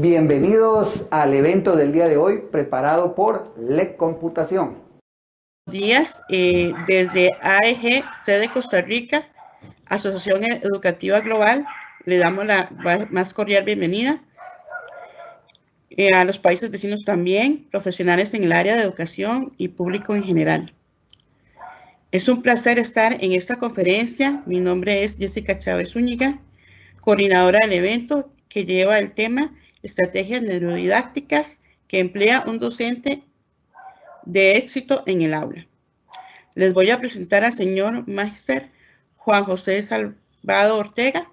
Bienvenidos al evento del día de hoy preparado por LEC Computación. Días, eh, desde AEG, sede Costa Rica, Asociación Educativa Global, le damos la más cordial bienvenida. Eh, a los países vecinos también, profesionales en el área de educación y público en general. Es un placer estar en esta conferencia. Mi nombre es Jessica Chávez Zúñiga, coordinadora del evento que lleva el tema Estrategias Neurodidácticas que emplea un docente de éxito en el aula. Les voy a presentar al señor Máster Juan José Salvado Ortega.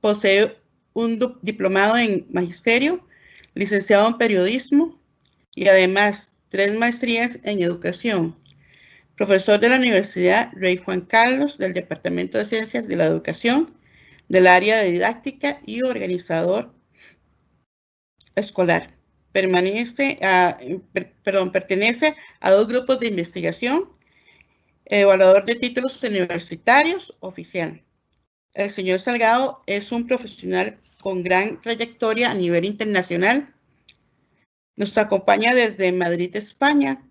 Posee un diplomado en Magisterio, licenciado en Periodismo y además tres maestrías en Educación. Profesor de la Universidad Rey Juan Carlos del Departamento de Ciencias de la Educación del área de didáctica y organizador escolar. Permanece a, perdón, pertenece a dos grupos de investigación, evaluador de títulos universitarios oficial. El señor Salgado es un profesional con gran trayectoria a nivel internacional. Nos acompaña desde Madrid, España.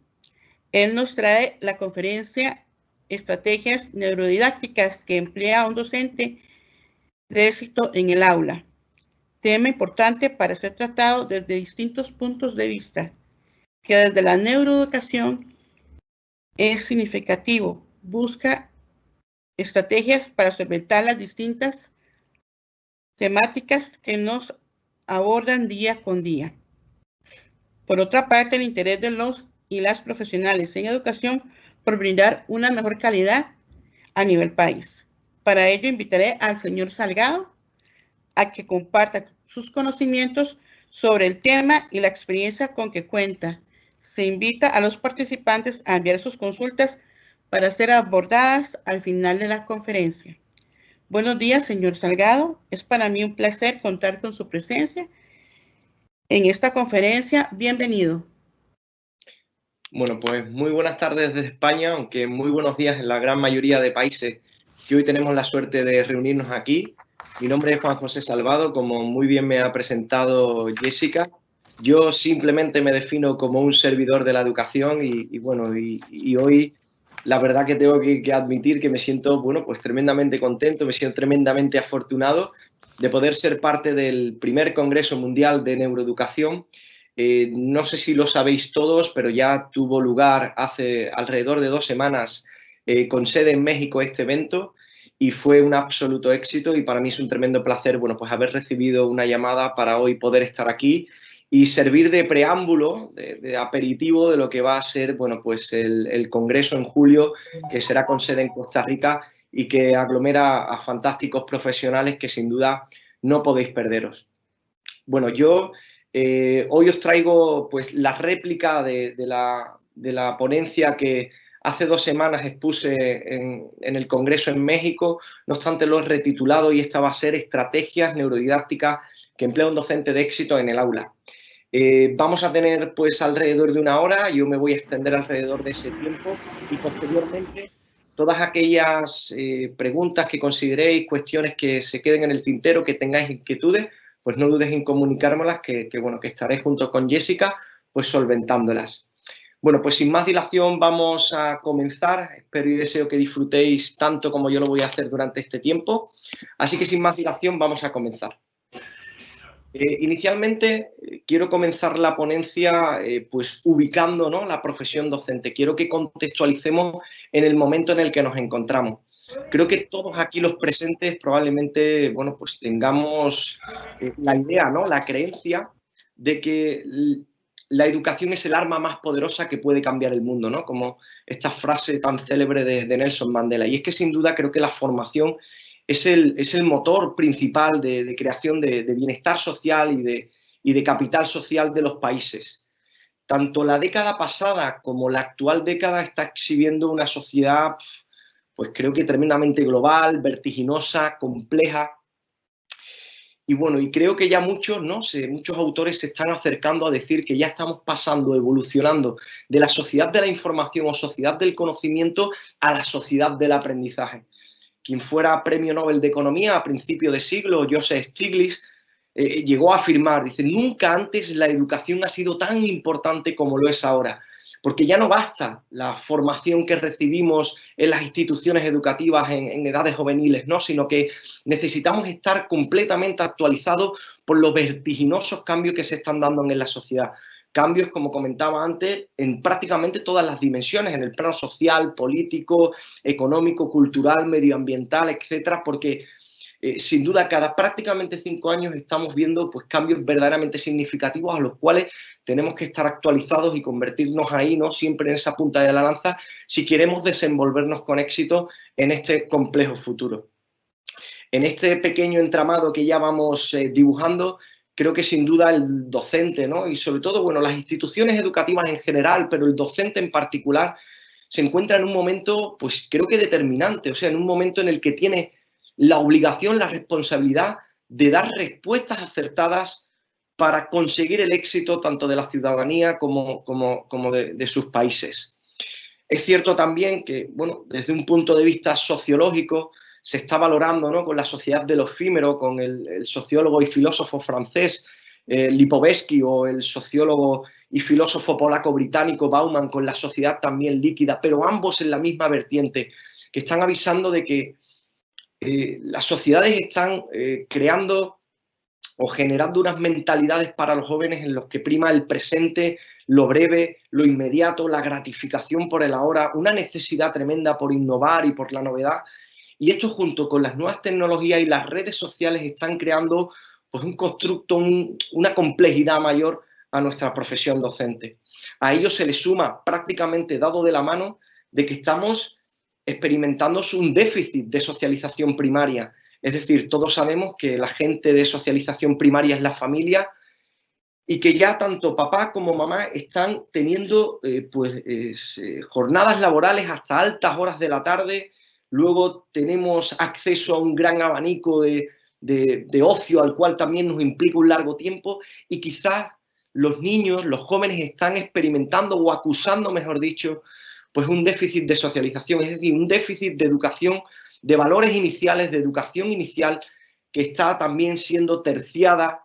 Él nos trae la conferencia Estrategias Neurodidácticas que emplea un docente de éxito en el aula. Tema importante para ser tratado desde distintos puntos de vista, que desde la neuroeducación es significativo. Busca estrategias para solventar las distintas temáticas que nos abordan día con día. Por otra parte, el interés de los y las profesionales en educación por brindar una mejor calidad a nivel país. Para ello invitaré al señor Salgado a que comparta sus conocimientos sobre el tema y la experiencia con que cuenta. Se invita a los participantes a enviar sus consultas para ser abordadas al final de la conferencia. Buenos días, señor Salgado. Es para mí un placer contar con su presencia en esta conferencia. Bienvenido. Bueno, pues muy buenas tardes desde España, aunque muy buenos días en la gran mayoría de países que hoy tenemos la suerte de reunirnos aquí. Mi nombre es Juan José Salvado, como muy bien me ha presentado Jessica. Yo simplemente me defino como un servidor de la educación y, bueno, y, hoy la verdad que tengo que, admitir que me siento, bueno, pues tremendamente contento, me siento tremendamente afortunado de poder ser parte del primer Congreso Mundial de Neuroeducación. Eh, no sé si lo sabéis todos, pero ya tuvo lugar hace alrededor de dos semanas eh, con sede en México este evento y fue un absoluto éxito y para mí es un tremendo placer, bueno, pues haber recibido una llamada para hoy poder estar aquí y servir de preámbulo, de, aperitivo de lo que va a ser, bueno, pues el, congreso en julio que será con sede en Costa Rica y que aglomera a fantásticos profesionales que sin duda no podéis perderos. Bueno, yo eh, hoy os traigo pues la réplica de, la, de la ponencia que Hace dos semanas expuse en, el Congreso en México, no obstante lo he retitulado y esta va a ser Estrategias Neurodidácticas que emplea un docente de éxito en el aula. Eh, vamos a tener pues alrededor de una hora, yo me voy a extender alrededor de ese tiempo y posteriormente todas aquellas eh, preguntas que consideréis, cuestiones que se queden en el tintero, que tengáis inquietudes, pues no dudes en comunicármelas, que, que, bueno, que estaré junto con Jessica pues solventándolas. Bueno, pues sin más dilación vamos a comenzar. Espero y deseo que disfrutéis tanto como yo lo voy a hacer durante este tiempo. Así que sin más dilación vamos a comenzar. Eh, inicialmente eh, quiero comenzar la ponencia eh, pues ubicando ¿no? la profesión docente. Quiero que contextualicemos en el momento en el que nos encontramos. Creo que todos aquí los presentes probablemente bueno, pues tengamos la idea, ¿no? la creencia de que la educación es el arma más poderosa que puede cambiar el mundo, ¿no? Como esta frase tan célebre de, Nelson Mandela. Y es que sin duda creo que la formación es el, es el motor principal de, creación de, bienestar social y de, y de capital social de los países. Tanto la década pasada como la actual década está exhibiendo una sociedad, pues creo que tremendamente global, vertiginosa, compleja, y bueno, y creo que ya muchos, ¿no? muchos autores se están acercando a decir que ya estamos pasando, evolucionando de la sociedad de la información o sociedad del conocimiento a la sociedad del aprendizaje. Quien fuera premio Nobel de Economía a principio de siglo, Joseph Stiglitz, eh, llegó a afirmar, dice, nunca antes la educación ha sido tan importante como lo es ahora, porque ya no basta la formación que recibimos en las instituciones educativas en, edades juveniles, ¿no? sino que necesitamos estar completamente actualizados por los vertiginosos cambios que se están dando en la sociedad cambios, como comentaba antes, en prácticamente todas las dimensiones, en el plano social, político, económico, cultural, medioambiental, etcétera, porque eh, sin duda cada prácticamente cinco años estamos viendo pues, cambios verdaderamente significativos a los cuales tenemos que estar actualizados y convertirnos ahí, ¿no? siempre en esa punta de la lanza, si queremos desenvolvernos con éxito en este complejo futuro. En este pequeño entramado que ya vamos eh, dibujando, creo que sin duda el docente, ¿no? Y sobre todo, bueno, las instituciones educativas en general, pero el docente en particular, se encuentra en un momento, pues creo que determinante, o sea, en un momento en el que tiene la obligación, la responsabilidad de dar respuestas acertadas para conseguir el éxito tanto de la ciudadanía como, como, como de, sus países. Es cierto también que, bueno, desde un punto de vista sociológico, se está valorando ¿no? con la sociedad del efímero, con el, sociólogo y filósofo francés eh, Lipovetsky o el sociólogo y filósofo polaco-británico Bauman con la sociedad también líquida, pero ambos en la misma vertiente, que están avisando de que eh, las sociedades están eh, creando o generando unas mentalidades para los jóvenes en los que prima el presente, lo breve, lo inmediato, la gratificación por el ahora, una necesidad tremenda por innovar y por la novedad, y esto junto con las nuevas tecnologías y las redes sociales están creando pues, un constructo, una complejidad mayor a nuestra profesión docente. A ello se le suma prácticamente dado de la mano de que estamos experimentando un déficit de socialización primaria. Es decir, todos sabemos que la gente de socialización primaria es la familia y que ya tanto papá como mamá están teniendo eh, pues, eh, jornadas laborales hasta altas horas de la tarde, luego tenemos acceso a un gran abanico de, ocio al cual también nos implica un largo tiempo y quizás los niños, los jóvenes están experimentando o acusando, mejor dicho, pues un déficit de socialización, es decir, un déficit de educación, de valores iniciales, de educación inicial, que está también siendo terciada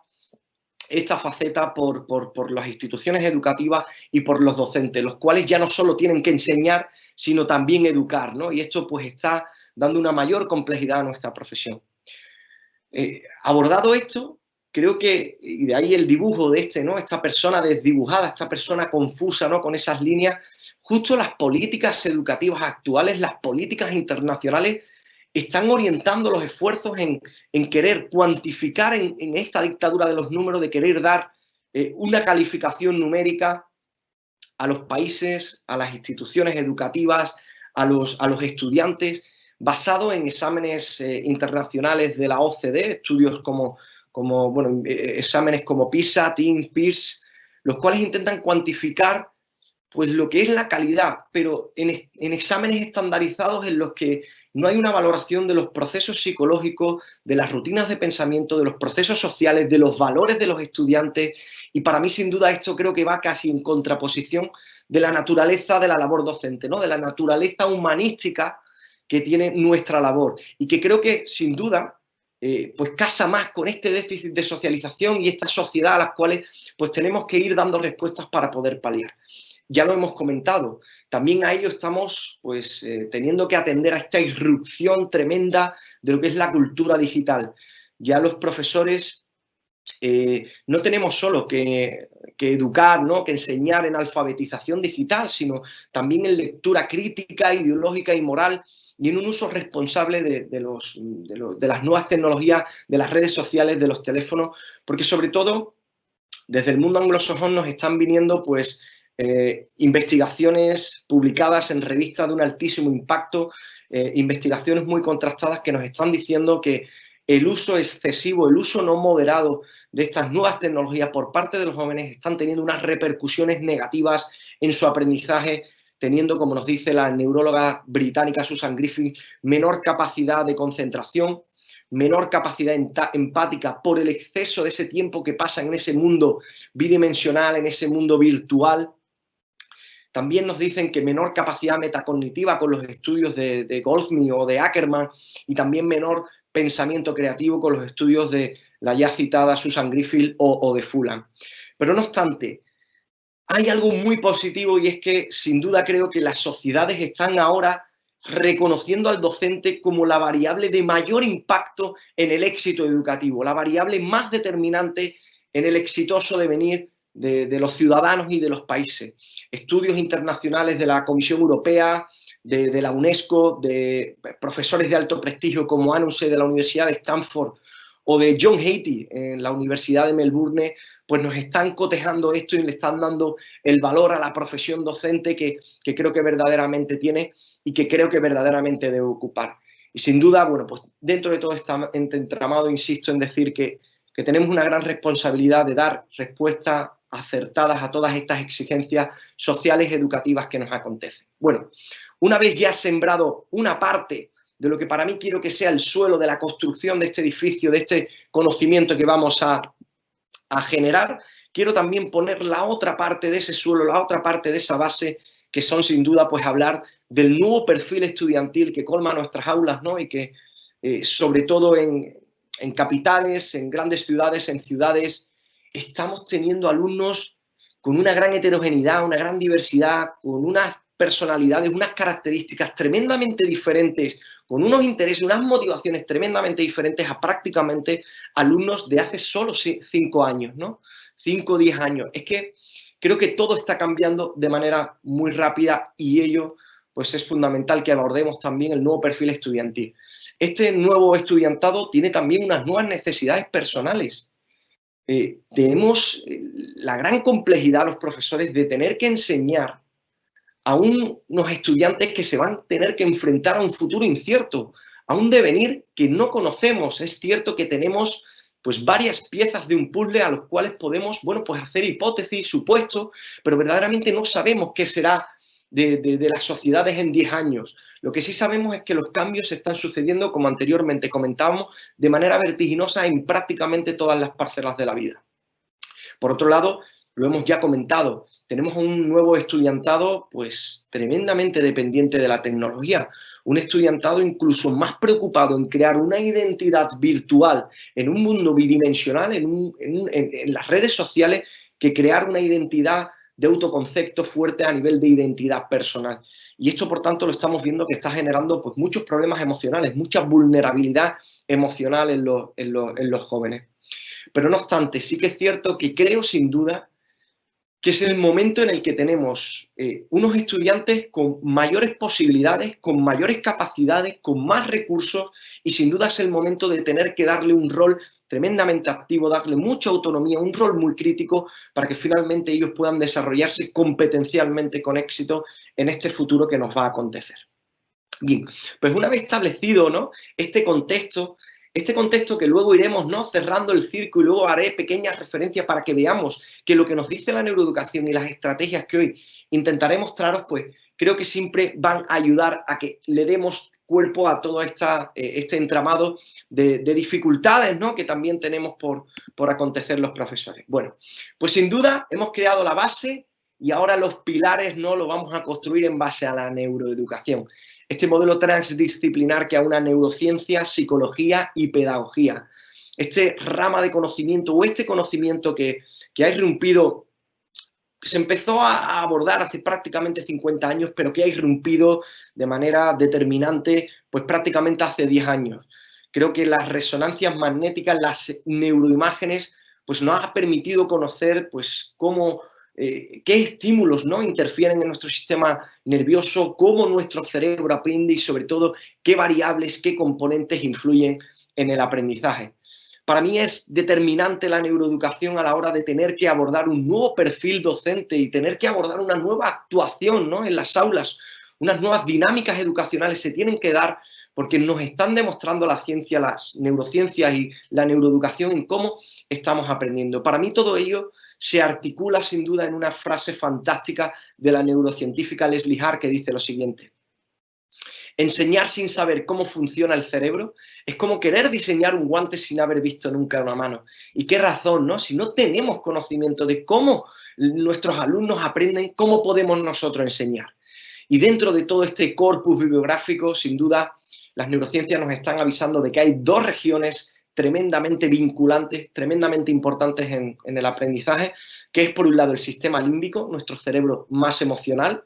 esta faceta por, por, las instituciones educativas y por los docentes, los cuales ya no solo tienen que enseñar, sino también educar, ¿no? Y esto pues está dando una mayor complejidad a nuestra profesión. Eh, abordado esto, creo que, y de ahí el dibujo de este, ¿no? Esta persona desdibujada, esta persona confusa, ¿no? Con esas líneas, justo las políticas educativas actuales, las políticas internacionales, están orientando los esfuerzos en, querer cuantificar en, esta dictadura de los números, de querer dar eh, una calificación numérica a los países, a las instituciones educativas, a los, estudiantes, basado en exámenes eh, internacionales de la OCDE, estudios como, bueno, eh, exámenes como PISA, TIN, PIRSE, los cuales intentan cuantificar pues, lo que es la calidad, pero en, en exámenes estandarizados en los que no hay una valoración de los procesos psicológicos, de las rutinas de pensamiento, de los procesos sociales, de los valores de los estudiantes. Y para mí, sin duda, esto creo que va casi en contraposición de la naturaleza de la labor docente, ¿no? de la naturaleza humanística que tiene nuestra labor. Y que creo que, sin duda, eh, pues casa más con este déficit de socialización y esta sociedad a las cuales pues tenemos que ir dando respuestas para poder paliar ya lo hemos comentado. También a ello estamos pues, eh, teniendo que atender a esta irrupción tremenda de lo que es la cultura digital. Ya los profesores eh, no tenemos solo que, educar, ¿no? que enseñar en alfabetización digital, sino también en lectura crítica, ideológica y moral y en un uso responsable de, los, de las nuevas tecnologías, de las redes sociales, de los teléfonos, porque sobre todo desde el mundo anglosajón nos están viniendo pues eh, investigaciones publicadas en revistas de un altísimo impacto, eh, investigaciones muy contrastadas que nos están diciendo que el uso excesivo, el uso no moderado de estas nuevas tecnologías por parte de los jóvenes están teniendo unas repercusiones negativas en su aprendizaje, teniendo, como nos dice la neuróloga británica Susan Griffith, menor capacidad de concentración, menor capacidad empática por el exceso de ese tiempo que pasa en ese mundo bidimensional, en ese mundo virtual, también nos dicen que menor capacidad metacognitiva con los estudios de, Goldsmith o de Ackerman y también menor pensamiento creativo con los estudios de la ya citada Susan Griffith o, de Fulham. Pero no obstante, hay algo muy positivo y es que sin duda creo que las sociedades están ahora reconociendo al docente como la variable de mayor impacto en el éxito educativo, la variable más determinante en el exitoso devenir de, los ciudadanos y de los países. Estudios internacionales de la Comisión Europea, de, la UNESCO, de profesores de alto prestigio como Anuse de la Universidad de Stanford o de John Haiti en la Universidad de Melbourne, pues nos están cotejando esto y le están dando el valor a la profesión docente que, creo que verdaderamente tiene y que creo que verdaderamente debe ocupar. Y sin duda, bueno, pues dentro de todo este entramado, insisto en decir que, que tenemos una gran responsabilidad de dar respuesta acertadas a todas estas exigencias sociales educativas que nos acontecen. Bueno, una vez ya sembrado una parte de lo que para mí quiero que sea el suelo de la construcción de este edificio, de este conocimiento que vamos a, generar, quiero también poner la otra parte de ese suelo, la otra parte de esa base, que son sin duda pues hablar del nuevo perfil estudiantil que colma nuestras aulas, ¿no? Y que eh, sobre todo en, en capitales, en grandes ciudades, en ciudades estamos teniendo alumnos con una gran heterogeneidad, una gran diversidad, con unas personalidades, unas características tremendamente diferentes, con unos intereses, unas motivaciones tremendamente diferentes a prácticamente alumnos de hace solo cinco años, ¿no? Cinco o diez años. Es que creo que todo está cambiando de manera muy rápida y ello pues es fundamental que abordemos también el nuevo perfil estudiantil. Este nuevo estudiantado tiene también unas nuevas necesidades personales eh, tenemos eh, la gran complejidad los profesores de tener que enseñar a unos estudiantes que se van a tener que enfrentar a un futuro incierto, a un devenir que no conocemos. Es cierto que tenemos pues varias piezas de un puzzle a los cuales podemos, bueno, pues hacer hipótesis, supuestos, pero verdaderamente no sabemos qué será de, las sociedades en 10 años. Lo que sí sabemos es que los cambios están sucediendo, como anteriormente comentábamos, de manera vertiginosa en prácticamente todas las parcelas de la vida. Por otro lado, lo hemos ya comentado, tenemos un nuevo estudiantado pues tremendamente dependiente de la tecnología, un estudiantado incluso más preocupado en crear una identidad virtual en un mundo bidimensional, en las redes sociales, que crear una identidad de autoconcepto fuerte a nivel de identidad personal. Y esto, por tanto, lo estamos viendo que está generando pues, muchos problemas emocionales, mucha vulnerabilidad emocional en los, en los jóvenes. Pero no obstante, sí que es cierto que creo sin duda que es el momento en el que tenemos eh, unos estudiantes con mayores posibilidades, con mayores capacidades, con más recursos y sin duda es el momento de tener que darle un rol tremendamente activo, darle mucha autonomía, un rol muy crítico para que finalmente ellos puedan desarrollarse competencialmente con éxito en este futuro que nos va a acontecer. Bien, pues una vez establecido ¿no? este contexto, este contexto que luego iremos ¿no? cerrando el circo y luego haré pequeñas referencias para que veamos que lo que nos dice la neuroeducación y las estrategias que hoy intentaré mostraros, pues creo que siempre van a ayudar a que le demos cuerpo a todo esta, eh, este entramado de, dificultades ¿no? que también tenemos por, por acontecer los profesores. Bueno, pues sin duda hemos creado la base y ahora los pilares no lo vamos a construir en base a la neuroeducación este modelo transdisciplinar que a una neurociencia, psicología y pedagogía. Este rama de conocimiento o este conocimiento que, ha irrumpido, se empezó a abordar hace prácticamente 50 años, pero que ha irrumpido de manera determinante pues prácticamente hace 10 años. Creo que las resonancias magnéticas, las neuroimágenes, pues nos ha permitido conocer pues cómo eh, qué estímulos ¿no? interfieren en nuestro sistema nervioso, cómo nuestro cerebro aprende y sobre todo qué variables, qué componentes influyen en el aprendizaje. Para mí es determinante la neuroeducación a la hora de tener que abordar un nuevo perfil docente y tener que abordar una nueva actuación ¿no? en las aulas, unas nuevas dinámicas educacionales se tienen que dar porque nos están demostrando la ciencia, las neurociencias y la neuroeducación en cómo estamos aprendiendo. Para mí todo ello se articula sin duda en una frase fantástica de la neurocientífica Leslie Hart que dice lo siguiente. Enseñar sin saber cómo funciona el cerebro es como querer diseñar un guante sin haber visto nunca una mano. ¿Y qué razón, no? Si no tenemos conocimiento de cómo nuestros alumnos aprenden, ¿cómo podemos nosotros enseñar? Y dentro de todo este corpus bibliográfico, sin duda, las neurociencias nos están avisando de que hay dos regiones tremendamente vinculantes, tremendamente importantes en, en el aprendizaje, que es por un lado el sistema límbico, nuestro cerebro más emocional,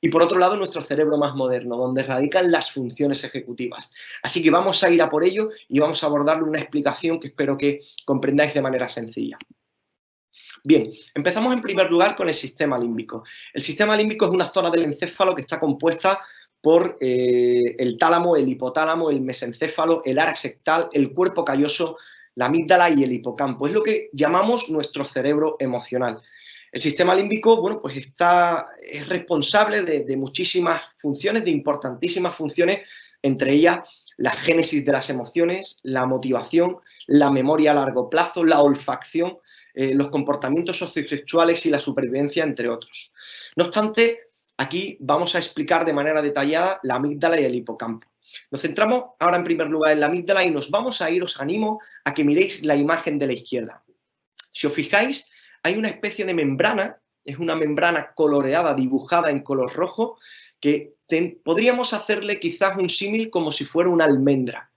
y por otro lado nuestro cerebro más moderno, donde radican las funciones ejecutivas. Así que vamos a ir a por ello y vamos a abordarle una explicación que espero que comprendáis de manera sencilla. Bien, empezamos en primer lugar con el sistema límbico. El sistema límbico es una zona del encéfalo que está compuesta por eh, el tálamo, el hipotálamo, el mesencéfalo, el área sectal, el cuerpo calloso, la amígdala y el hipocampo. Es lo que llamamos nuestro cerebro emocional. El sistema límbico, bueno, pues está, es responsable de, muchísimas funciones, de importantísimas funciones, entre ellas la génesis de las emociones, la motivación, la memoria a largo plazo, la olfacción, eh, los comportamientos sociosexuales y la supervivencia, entre otros. No obstante, aquí vamos a explicar de manera detallada la amígdala y el hipocampo. Nos centramos ahora en primer lugar en la amígdala y nos vamos a ir, os animo a que miréis la imagen de la izquierda. Si os fijáis, hay una especie de membrana, es una membrana coloreada, dibujada en color rojo, que podríamos hacerle quizás un símil como si fuera una almendra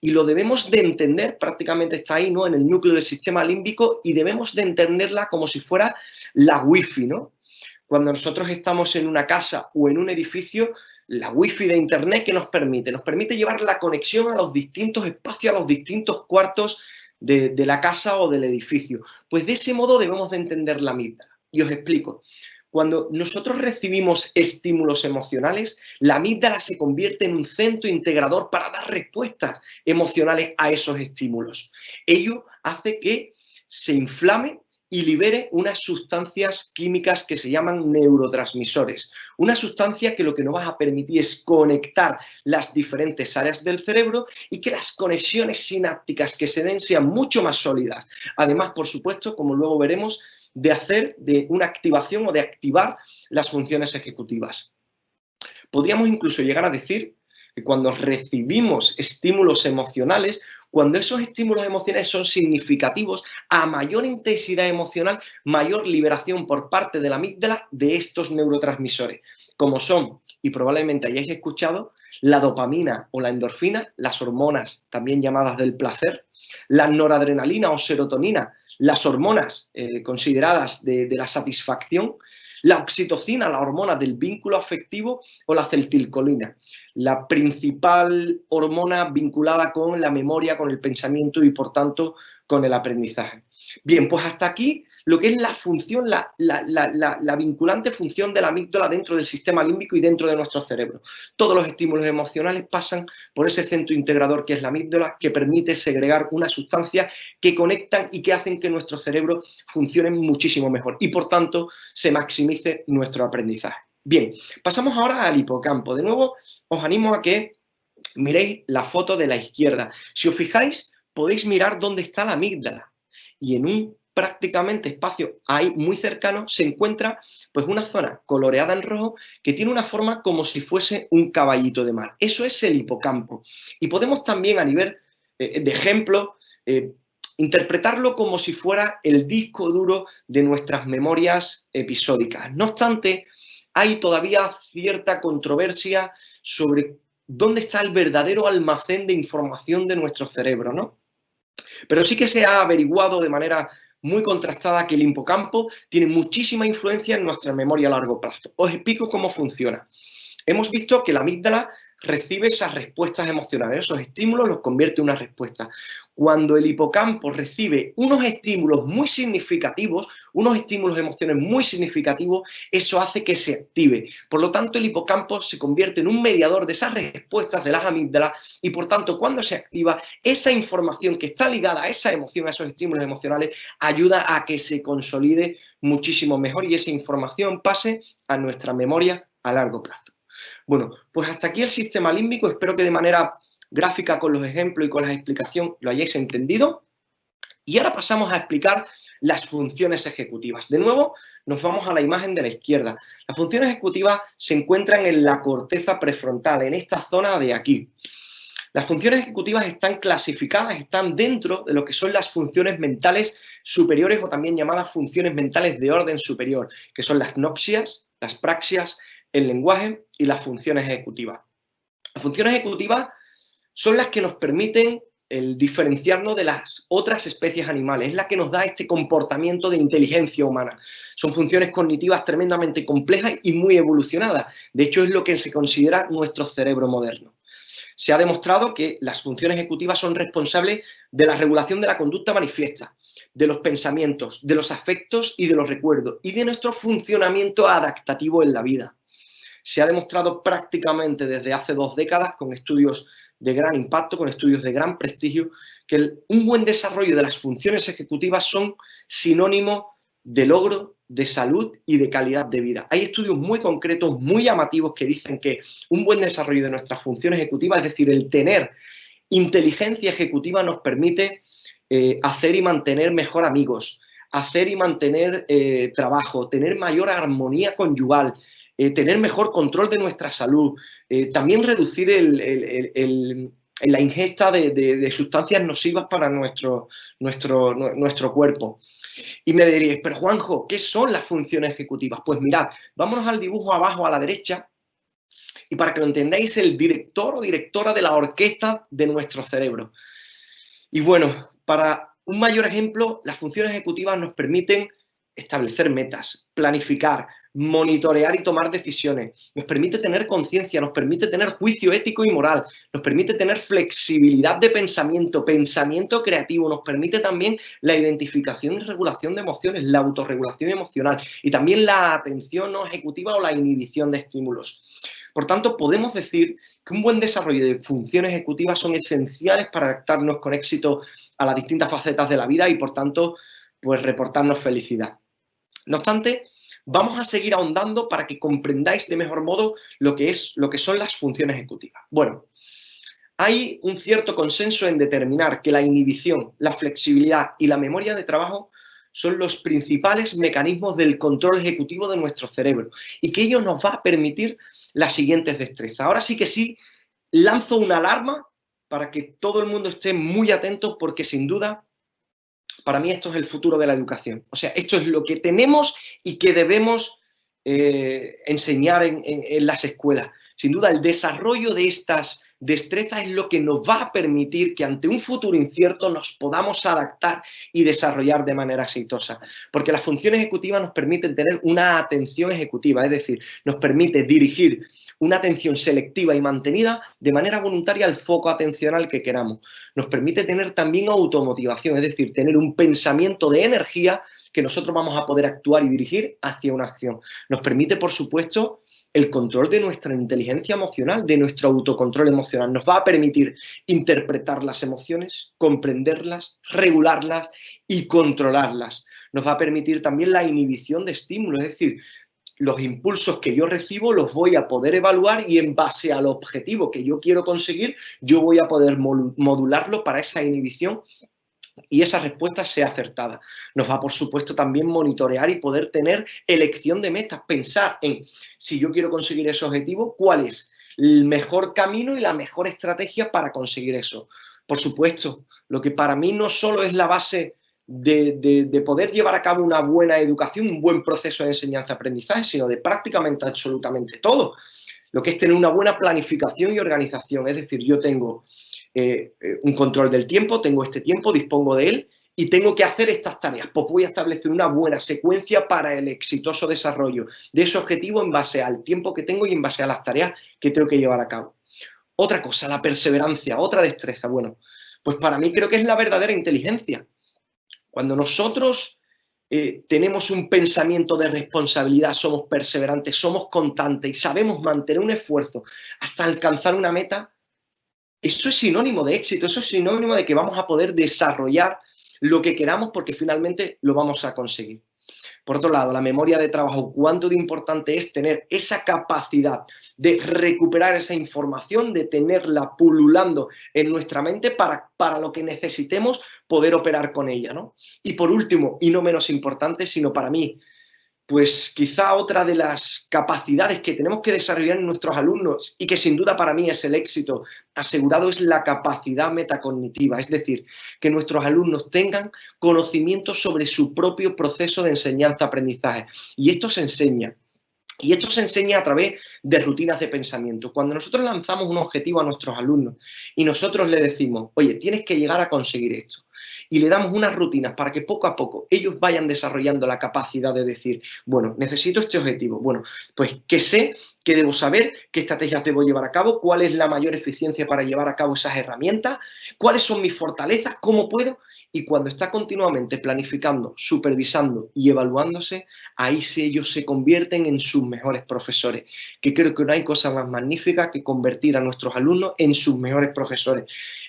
y lo debemos de entender, prácticamente está ahí, ¿no? En el núcleo del sistema límbico y debemos de entenderla como si fuera la wifi, ¿no? Cuando nosotros estamos en una casa o en un edificio, la wifi de internet que nos permite, nos permite llevar la conexión a los distintos espacios, a los distintos cuartos de, la casa o del edificio. Pues de ese modo debemos de entender la mitad. Y os explico. Cuando nosotros recibimos estímulos emocionales, la amígdala se convierte en un centro integrador para dar respuestas emocionales a esos estímulos. Ello hace que se inflame y libere unas sustancias químicas que se llaman neurotransmisores. Una sustancia que lo que nos va a permitir es conectar las diferentes áreas del cerebro y que las conexiones sinápticas que se den sean mucho más sólidas. Además, por supuesto, como luego veremos, de hacer de una activación o de activar las funciones ejecutivas. Podríamos incluso llegar a decir que cuando recibimos estímulos emocionales, cuando esos estímulos emocionales son significativos, a mayor intensidad emocional, mayor liberación por parte de la amígdala de estos neurotransmisores, como son, y probablemente hayáis escuchado, la dopamina o la endorfina, las hormonas también llamadas del placer, la noradrenalina o serotonina, las hormonas eh, consideradas de, la satisfacción, la oxitocina, la hormona del vínculo afectivo o la celtilcolina, la principal hormona vinculada con la memoria, con el pensamiento y por tanto con el aprendizaje. Bien, pues hasta aquí lo que es la función, la, la, vinculante función de la amígdala dentro del sistema límbico y dentro de nuestro cerebro. Todos los estímulos emocionales pasan por ese centro integrador que es la amígdala, que permite segregar una sustancia que conectan y que hacen que nuestro cerebro funcione muchísimo mejor y por tanto se maximice nuestro aprendizaje. Bien, pasamos ahora al hipocampo. De nuevo, os animo a que miréis la foto de la izquierda. Si os fijáis, podéis mirar dónde está la amígdala. Y en un prácticamente espacio ahí muy cercano, se encuentra pues una zona coloreada en rojo que tiene una forma como si fuese un caballito de mar. Eso es el hipocampo. Y podemos también a nivel eh, de ejemplo eh, interpretarlo como si fuera el disco duro de nuestras memorias episódicas. No obstante, hay todavía cierta controversia sobre dónde está el verdadero almacén de información de nuestro cerebro, ¿no? Pero sí que se ha averiguado de manera muy contrastada que el hipocampo tiene muchísima influencia en nuestra memoria a largo plazo. Os explico cómo funciona. Hemos visto que la amígdala recibe esas respuestas emocionales, esos estímulos los convierte en una respuesta. Cuando el hipocampo recibe unos estímulos muy significativos, unos estímulos de emociones muy significativos, eso hace que se active. Por lo tanto, el hipocampo se convierte en un mediador de esas respuestas de las amígdalas y por tanto, cuando se activa, esa información que está ligada a esa emoción, a esos estímulos emocionales, ayuda a que se consolide muchísimo mejor y esa información pase a nuestra memoria a largo plazo. Bueno, pues hasta aquí el sistema límbico. Espero que de manera gráfica con los ejemplos y con la explicación lo hayáis entendido. Y ahora pasamos a explicar las funciones ejecutivas. De nuevo, nos vamos a la imagen de la izquierda. Las funciones ejecutivas se encuentran en la corteza prefrontal, en esta zona de aquí. Las funciones ejecutivas están clasificadas, están dentro de lo que son las funciones mentales superiores o también llamadas funciones mentales de orden superior, que son las noxias, las praxias, el lenguaje y las funciones ejecutivas. Las funciones ejecutivas son las que nos permiten el diferenciarnos de las otras especies animales, es la que nos da este comportamiento de inteligencia humana. Son funciones cognitivas tremendamente complejas y muy evolucionadas. De hecho, es lo que se considera nuestro cerebro moderno. Se ha demostrado que las funciones ejecutivas son responsables de la regulación de la conducta manifiesta, de los pensamientos, de los afectos y de los recuerdos, y de nuestro funcionamiento adaptativo en la vida. Se ha demostrado prácticamente desde hace dos décadas con estudios de gran impacto, con estudios de gran prestigio, que un buen desarrollo de las funciones ejecutivas son sinónimo de logro, de salud y de calidad de vida. Hay estudios muy concretos, muy llamativos, que dicen que un buen desarrollo de nuestras funciones ejecutivas, es decir, el tener inteligencia ejecutiva nos permite eh, hacer y mantener mejor amigos, hacer y mantener eh, trabajo, tener mayor armonía conyugal, eh, tener mejor control de nuestra salud, eh, también reducir la ingesta de, sustancias nocivas para nuestro, nuestro, nuestro cuerpo. Y me diréis, pero Juanjo, ¿qué son las funciones ejecutivas? Pues mirad, vámonos al dibujo abajo a la derecha y para que lo entendáis, el director o directora de la orquesta de nuestro cerebro. Y bueno, para un mayor ejemplo, las funciones ejecutivas nos permiten establecer metas, planificar, monitorear y tomar decisiones, nos permite tener conciencia, nos permite tener juicio ético y moral, nos permite tener flexibilidad de pensamiento, pensamiento creativo, nos permite también la identificación y regulación de emociones, la autorregulación emocional y también la atención no ejecutiva o la inhibición de estímulos. Por tanto, podemos decir que un buen desarrollo de funciones ejecutivas son esenciales para adaptarnos con éxito a las distintas facetas de la vida y, por tanto, pues reportarnos felicidad. No obstante, vamos a seguir ahondando para que comprendáis de mejor modo lo que, es, lo que son las funciones ejecutivas. Bueno, hay un cierto consenso en determinar que la inhibición, la flexibilidad y la memoria de trabajo son los principales mecanismos del control ejecutivo de nuestro cerebro y que ello nos va a permitir las siguientes destrezas. Ahora sí que sí, lanzo una alarma para que todo el mundo esté muy atento porque sin duda para mí esto es el futuro de la educación. O sea, esto es lo que tenemos y que debemos eh, enseñar en, las escuelas. Sin duda, el desarrollo de estas destrezas es lo que nos va a permitir que ante un futuro incierto nos podamos adaptar y desarrollar de manera exitosa. Porque las funciones ejecutivas nos permiten tener una atención ejecutiva, es decir, nos permite dirigir una atención selectiva y mantenida de manera voluntaria al foco atencional que queramos. Nos permite tener también automotivación, es decir, tener un pensamiento de energía que nosotros vamos a poder actuar y dirigir hacia una acción. Nos permite, por supuesto, el control de nuestra inteligencia emocional, de nuestro autocontrol emocional. Nos va a permitir interpretar las emociones, comprenderlas, regularlas y controlarlas. Nos va a permitir también la inhibición de estímulos, es decir, los impulsos que yo recibo los voy a poder evaluar y en base al objetivo que yo quiero conseguir, yo voy a poder modularlo para esa inhibición y esa respuesta sea acertada. Nos va, por supuesto, también monitorear y poder tener elección de metas, pensar en si yo quiero conseguir ese objetivo, cuál es el mejor camino y la mejor estrategia para conseguir eso. Por supuesto, lo que para mí no solo es la base de, poder llevar a cabo una buena educación, un buen proceso de enseñanza-aprendizaje, sino de prácticamente absolutamente todo. Lo que es tener una buena planificación y organización. Es decir, yo tengo eh, eh, un control del tiempo, tengo este tiempo, dispongo de él y tengo que hacer estas tareas. Pues voy a establecer una buena secuencia para el exitoso desarrollo de ese objetivo en base al tiempo que tengo y en base a las tareas que tengo que llevar a cabo. Otra cosa, la perseverancia, otra destreza. Bueno, pues para mí creo que es la verdadera inteligencia. Cuando nosotros eh, tenemos un pensamiento de responsabilidad, somos perseverantes, somos constantes y sabemos mantener un esfuerzo hasta alcanzar una meta, eso es sinónimo de éxito, eso es sinónimo de que vamos a poder desarrollar lo que queramos porque finalmente lo vamos a conseguir. Por otro lado, la memoria de trabajo, cuánto de importante es tener esa capacidad de recuperar esa información, de tenerla pululando en nuestra mente para, para lo que necesitemos poder operar con ella. ¿no? Y por último, y no menos importante, sino para mí, pues quizá otra de las capacidades que tenemos que desarrollar en nuestros alumnos y que sin duda para mí es el éxito asegurado es la capacidad metacognitiva, es decir, que nuestros alumnos tengan conocimiento sobre su propio proceso de enseñanza-aprendizaje. Y esto se enseña Y esto se enseña a través de rutinas de pensamiento. Cuando nosotros lanzamos un objetivo a nuestros alumnos y nosotros le decimos, oye, tienes que llegar a conseguir esto, y le damos unas rutinas para que poco a poco ellos vayan desarrollando la capacidad de decir, bueno, necesito este objetivo, bueno, pues que sé, que debo saber, qué estrategias debo llevar a cabo, cuál es la mayor eficiencia para llevar a cabo esas herramientas, cuáles son mis fortalezas, cómo puedo, y cuando está continuamente planificando, supervisando y evaluándose, ahí sí ellos se convierten en sus mejores profesores, que creo que no hay cosa más magnífica que convertir a nuestros alumnos en sus mejores profesores,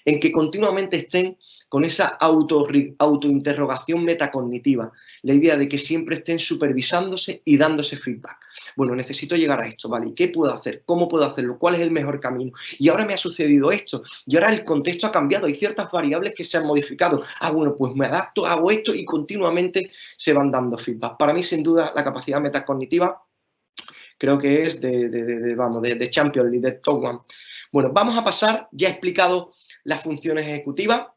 en que continuamente estén con esa auto, autointerrogación metacognitiva, la idea de que siempre estén supervisándose y dándose feedback. Bueno, necesito llegar a esto, ¿vale? ¿Qué puedo hacer? ¿Cómo puedo hacerlo? ¿Cuál es el mejor camino? Y ahora me ha sucedido esto, y ahora el contexto ha cambiado, hay ciertas variables que se han modificado. Ah, bueno, pues me adapto, hago esto y continuamente se van dando feedback. Para mí, sin duda, la capacidad metacognitiva creo que es de, de, de, de Champion League, de Top One. Bueno, vamos a pasar, ya he explicado las funciones ejecutivas,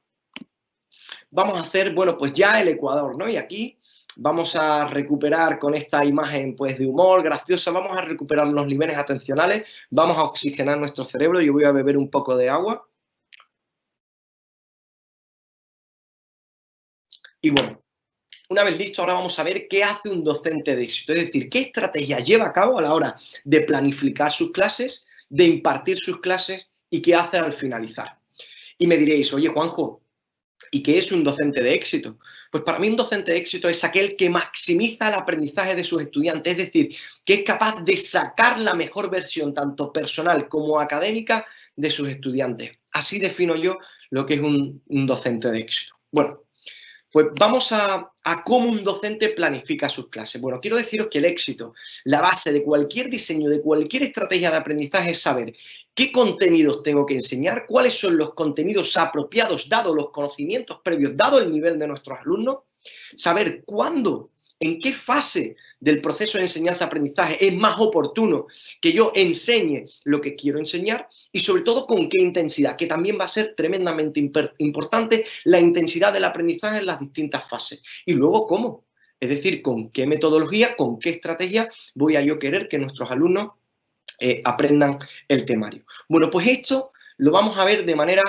vamos a hacer, bueno, pues ya el ecuador, ¿no? Y aquí vamos a recuperar con esta imagen pues de humor graciosa, vamos a recuperar los niveles atencionales, vamos a oxigenar nuestro cerebro, yo voy a beber un poco de agua. Y bueno, una vez listo, ahora vamos a ver qué hace un docente de éxito, es decir, qué estrategia lleva a cabo a la hora de planificar sus clases, de impartir sus clases y qué hace al finalizar. Y me diréis, oye Juanjo, ¿Y qué es un docente de éxito? Pues para mí un docente de éxito es aquel que maximiza el aprendizaje de sus estudiantes, es decir, que es capaz de sacar la mejor versión, tanto personal como académica, de sus estudiantes. Así defino yo lo que es un, un docente de éxito. Bueno, pues vamos a, cómo un docente planifica sus clases. Bueno, quiero deciros que el éxito, la base de cualquier diseño, de cualquier estrategia de aprendizaje es saber qué contenidos tengo que enseñar, cuáles son los contenidos apropiados, dado los conocimientos previos, dado el nivel de nuestros alumnos, saber cuándo en qué fase del proceso de enseñanza-aprendizaje es más oportuno que yo enseñe lo que quiero enseñar y sobre todo con qué intensidad, que también va a ser tremendamente importante la intensidad del aprendizaje en las distintas fases. Y luego cómo, es decir, con qué metodología, con qué estrategia voy a yo querer que nuestros alumnos eh, aprendan el temario. Bueno, pues esto lo vamos a ver de manera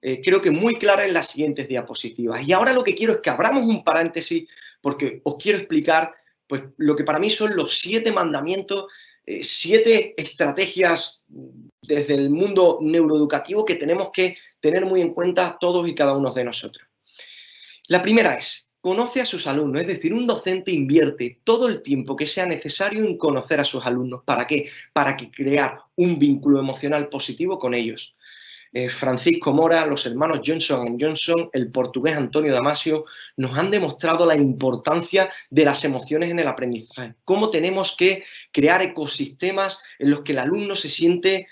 eh, creo que muy clara en las siguientes diapositivas. Y ahora lo que quiero es que abramos un paréntesis porque os quiero explicar pues, lo que para mí son los siete mandamientos, eh, siete estrategias desde el mundo neuroeducativo que tenemos que tener muy en cuenta todos y cada uno de nosotros. La primera es, conoce a sus alumnos, es decir, un docente invierte todo el tiempo que sea necesario en conocer a sus alumnos. ¿Para qué? Para que crear un vínculo emocional positivo con ellos. Eh, Francisco Mora, los hermanos Johnson Johnson, el portugués Antonio Damasio, nos han demostrado la importancia de las emociones en el aprendizaje. Cómo tenemos que crear ecosistemas en los que el alumno se siente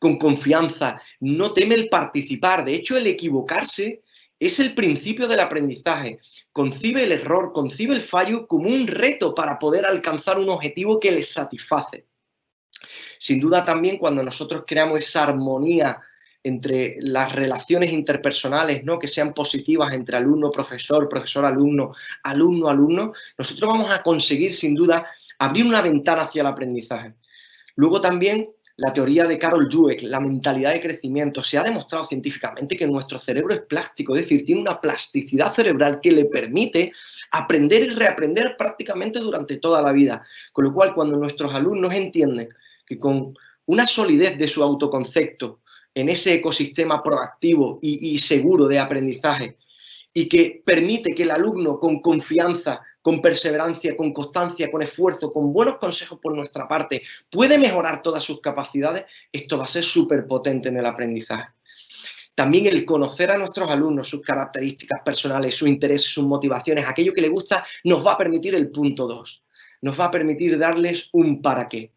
con confianza, no teme el participar. De hecho, el equivocarse es el principio del aprendizaje. Concibe el error, concibe el fallo como un reto para poder alcanzar un objetivo que les satisface. Sin duda también cuando nosotros creamos esa armonía entre las relaciones interpersonales, ¿no? que sean positivas entre alumno-profesor, profesor-alumno, alumno-alumno, nosotros vamos a conseguir sin duda abrir una ventana hacia el aprendizaje. Luego también la teoría de Carol Dweck, la mentalidad de crecimiento, se ha demostrado científicamente que nuestro cerebro es plástico, es decir, tiene una plasticidad cerebral que le permite aprender y reaprender prácticamente durante toda la vida. Con lo cual, cuando nuestros alumnos entienden que con una solidez de su autoconcepto, en ese ecosistema proactivo y, seguro de aprendizaje y que permite que el alumno con confianza, con perseverancia, con constancia, con esfuerzo, con buenos consejos por nuestra parte, puede mejorar todas sus capacidades, esto va a ser súper potente en el aprendizaje. También el conocer a nuestros alumnos, sus características personales, sus intereses, sus motivaciones, aquello que les gusta, nos va a permitir el punto 2. Nos va a permitir darles un para qué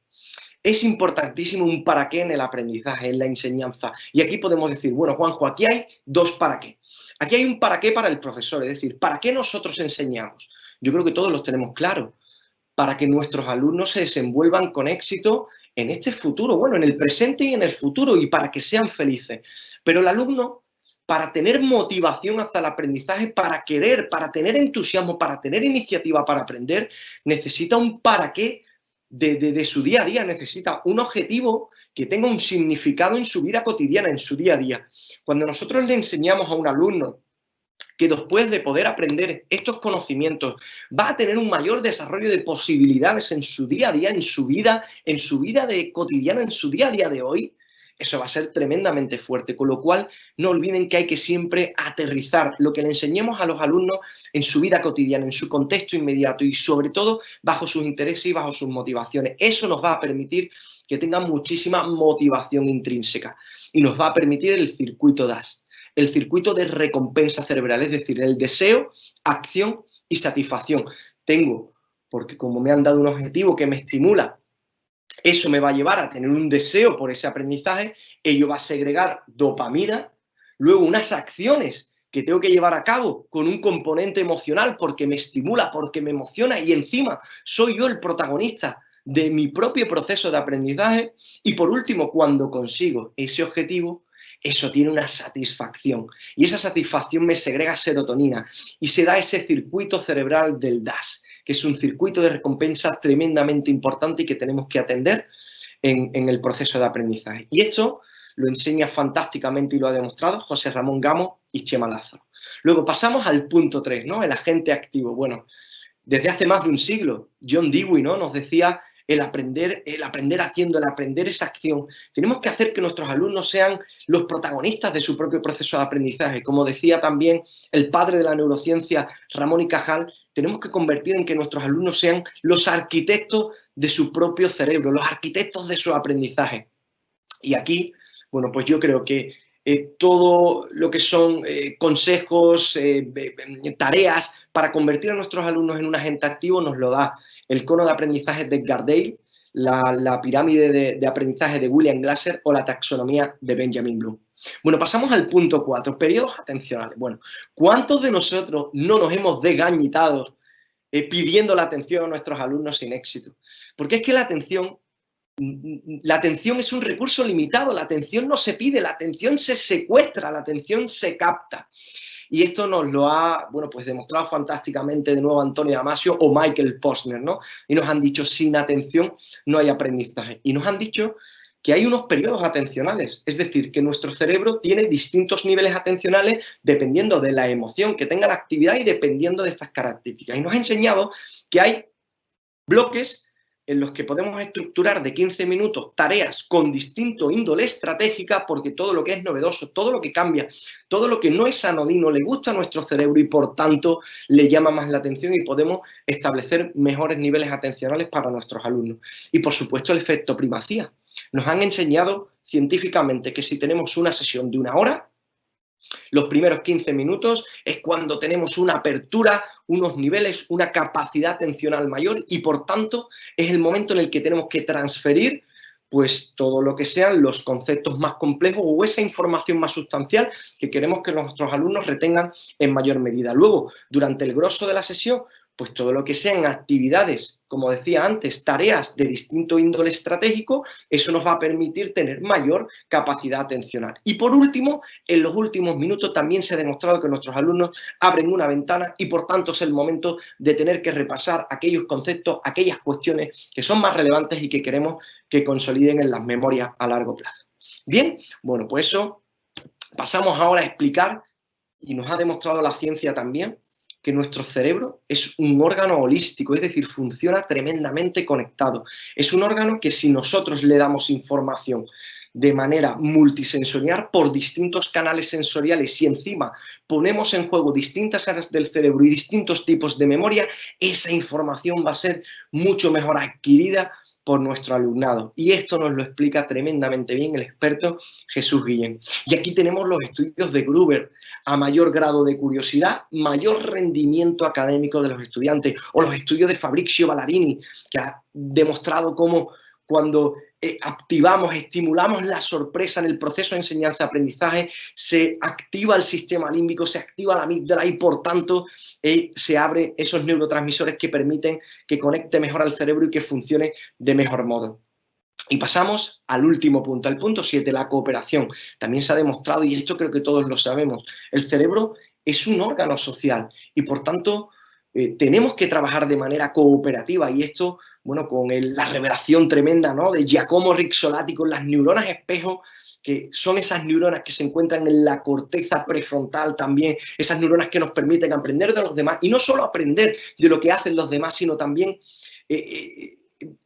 es importantísimo un para qué en el aprendizaje, en la enseñanza. Y aquí podemos decir, bueno, Juanjo, aquí hay dos para qué. Aquí hay un para qué para el profesor, es decir, ¿para qué nosotros enseñamos? Yo creo que todos los tenemos claro. Para que nuestros alumnos se desenvuelvan con éxito en este futuro, bueno, en el presente y en el futuro, y para que sean felices. Pero el alumno, para tener motivación hacia el aprendizaje, para querer, para tener entusiasmo, para tener iniciativa para aprender, necesita un para qué de, su día a día, necesita un objetivo que tenga un significado en su vida cotidiana, en su día a día. Cuando nosotros le enseñamos a un alumno que después de poder aprender estos conocimientos va a tener un mayor desarrollo de posibilidades en su día a día, en su vida, en su vida de cotidiana, en su día a día de hoy, eso va a ser tremendamente fuerte, con lo cual no olviden que hay que siempre aterrizar lo que le enseñemos a los alumnos en su vida cotidiana, en su contexto inmediato y sobre todo bajo sus intereses y bajo sus motivaciones. Eso nos va a permitir que tengan muchísima motivación intrínseca y nos va a permitir el circuito DAS, el circuito de recompensa cerebral, es decir, el deseo, acción y satisfacción. Tengo, porque como me han dado un objetivo que me estimula eso me va a llevar a tener un deseo por ese aprendizaje, ello va a segregar dopamina, luego unas acciones que tengo que llevar a cabo con un componente emocional porque me estimula, porque me emociona y encima soy yo el protagonista de mi propio proceso de aprendizaje. Y por último, cuando consigo ese objetivo, eso tiene una satisfacción. Y esa satisfacción me segrega serotonina y se da ese circuito cerebral del DAS, que es un circuito de recompensa tremendamente importante y que tenemos que atender en, el proceso de aprendizaje. Y esto lo enseña fantásticamente y lo ha demostrado José Ramón Gamo y Chema Lázaro. Luego pasamos al punto 3, ¿no? El agente activo. Bueno, desde hace más de un siglo, John Dewey ¿no? nos decía el aprender, el aprender haciendo, el aprender esa acción. Tenemos que hacer que nuestros alumnos sean los protagonistas de su propio proceso de aprendizaje. Como decía también el padre de la neurociencia, Ramón y Cajal, tenemos que convertir en que nuestros alumnos sean los arquitectos de su propio cerebro, los arquitectos de su aprendizaje. Y aquí, bueno, pues yo creo que eh, todo lo que son eh, consejos, eh, tareas para convertir a nuestros alumnos en un agente activo nos lo da el cono de aprendizaje de Gardale, la, pirámide de, de, aprendizaje de William Glasser o la taxonomía de Benjamin Bloom. Bueno, pasamos al punto 4, periodos atencionales. Bueno, ¿cuántos de nosotros no nos hemos desgañitado eh, pidiendo la atención a nuestros alumnos sin éxito? Porque es que la atención, la atención es un recurso limitado, la atención no se pide, la atención se secuestra, la atención se capta. Y esto nos lo ha, bueno, pues demostrado fantásticamente de nuevo Antonio Damasio o Michael Posner, ¿no? Y nos han dicho, sin atención no hay aprendizaje. Y nos han dicho que hay unos periodos atencionales, es decir, que nuestro cerebro tiene distintos niveles atencionales dependiendo de la emoción que tenga la actividad y dependiendo de estas características. Y nos ha enseñado que hay bloques en los que podemos estructurar de 15 minutos tareas con distinto índole estratégica, porque todo lo que es novedoso, todo lo que cambia, todo lo que no es anodino le gusta a nuestro cerebro y por tanto le llama más la atención y podemos establecer mejores niveles atencionales para nuestros alumnos. Y por supuesto el efecto primacía. Nos han enseñado científicamente que si tenemos una sesión de una hora, los primeros 15 minutos es cuando tenemos una apertura, unos niveles, una capacidad atencional mayor y por tanto es el momento en el que tenemos que transferir pues todo lo que sean los conceptos más complejos o esa información más sustancial que queremos que nuestros alumnos retengan en mayor medida. Luego, durante el grosso de la sesión, pues todo lo que sean actividades, como decía antes, tareas de distinto índole estratégico, eso nos va a permitir tener mayor capacidad atencional. Y por último, en los últimos minutos también se ha demostrado que nuestros alumnos abren una ventana y por tanto es el momento de tener que repasar aquellos conceptos, aquellas cuestiones que son más relevantes y que queremos que consoliden en las memorias a largo plazo. Bien, bueno, pues eso pasamos ahora a explicar y nos ha demostrado la ciencia también que nuestro cerebro es un órgano holístico, es decir, funciona tremendamente conectado. Es un órgano que si nosotros le damos información de manera multisensorial por distintos canales sensoriales y encima ponemos en juego distintas áreas del cerebro y distintos tipos de memoria, esa información va a ser mucho mejor adquirida por nuestro alumnado. Y esto nos lo explica tremendamente bien el experto Jesús Guillén. Y aquí tenemos los estudios de Gruber. A mayor grado de curiosidad, mayor rendimiento académico de los estudiantes. O los estudios de Fabrizio Ballarini, que ha demostrado cómo cuando eh, activamos, estimulamos la sorpresa en el proceso de enseñanza-aprendizaje, se activa el sistema límbico, se activa la amígdala y por tanto eh, se abren esos neurotransmisores que permiten que conecte mejor al cerebro y que funcione de mejor modo. Y pasamos al último punto, al punto 7, la cooperación. También se ha demostrado, y esto creo que todos lo sabemos, el cerebro es un órgano social y por tanto eh, tenemos que trabajar de manera cooperativa y esto bueno, con la revelación tremenda de Giacomo Rixolati con las neuronas espejo, que son esas neuronas que se encuentran en la corteza prefrontal también, esas neuronas que nos permiten aprender de los demás, y no solo aprender de lo que hacen los demás, sino también eh, eh,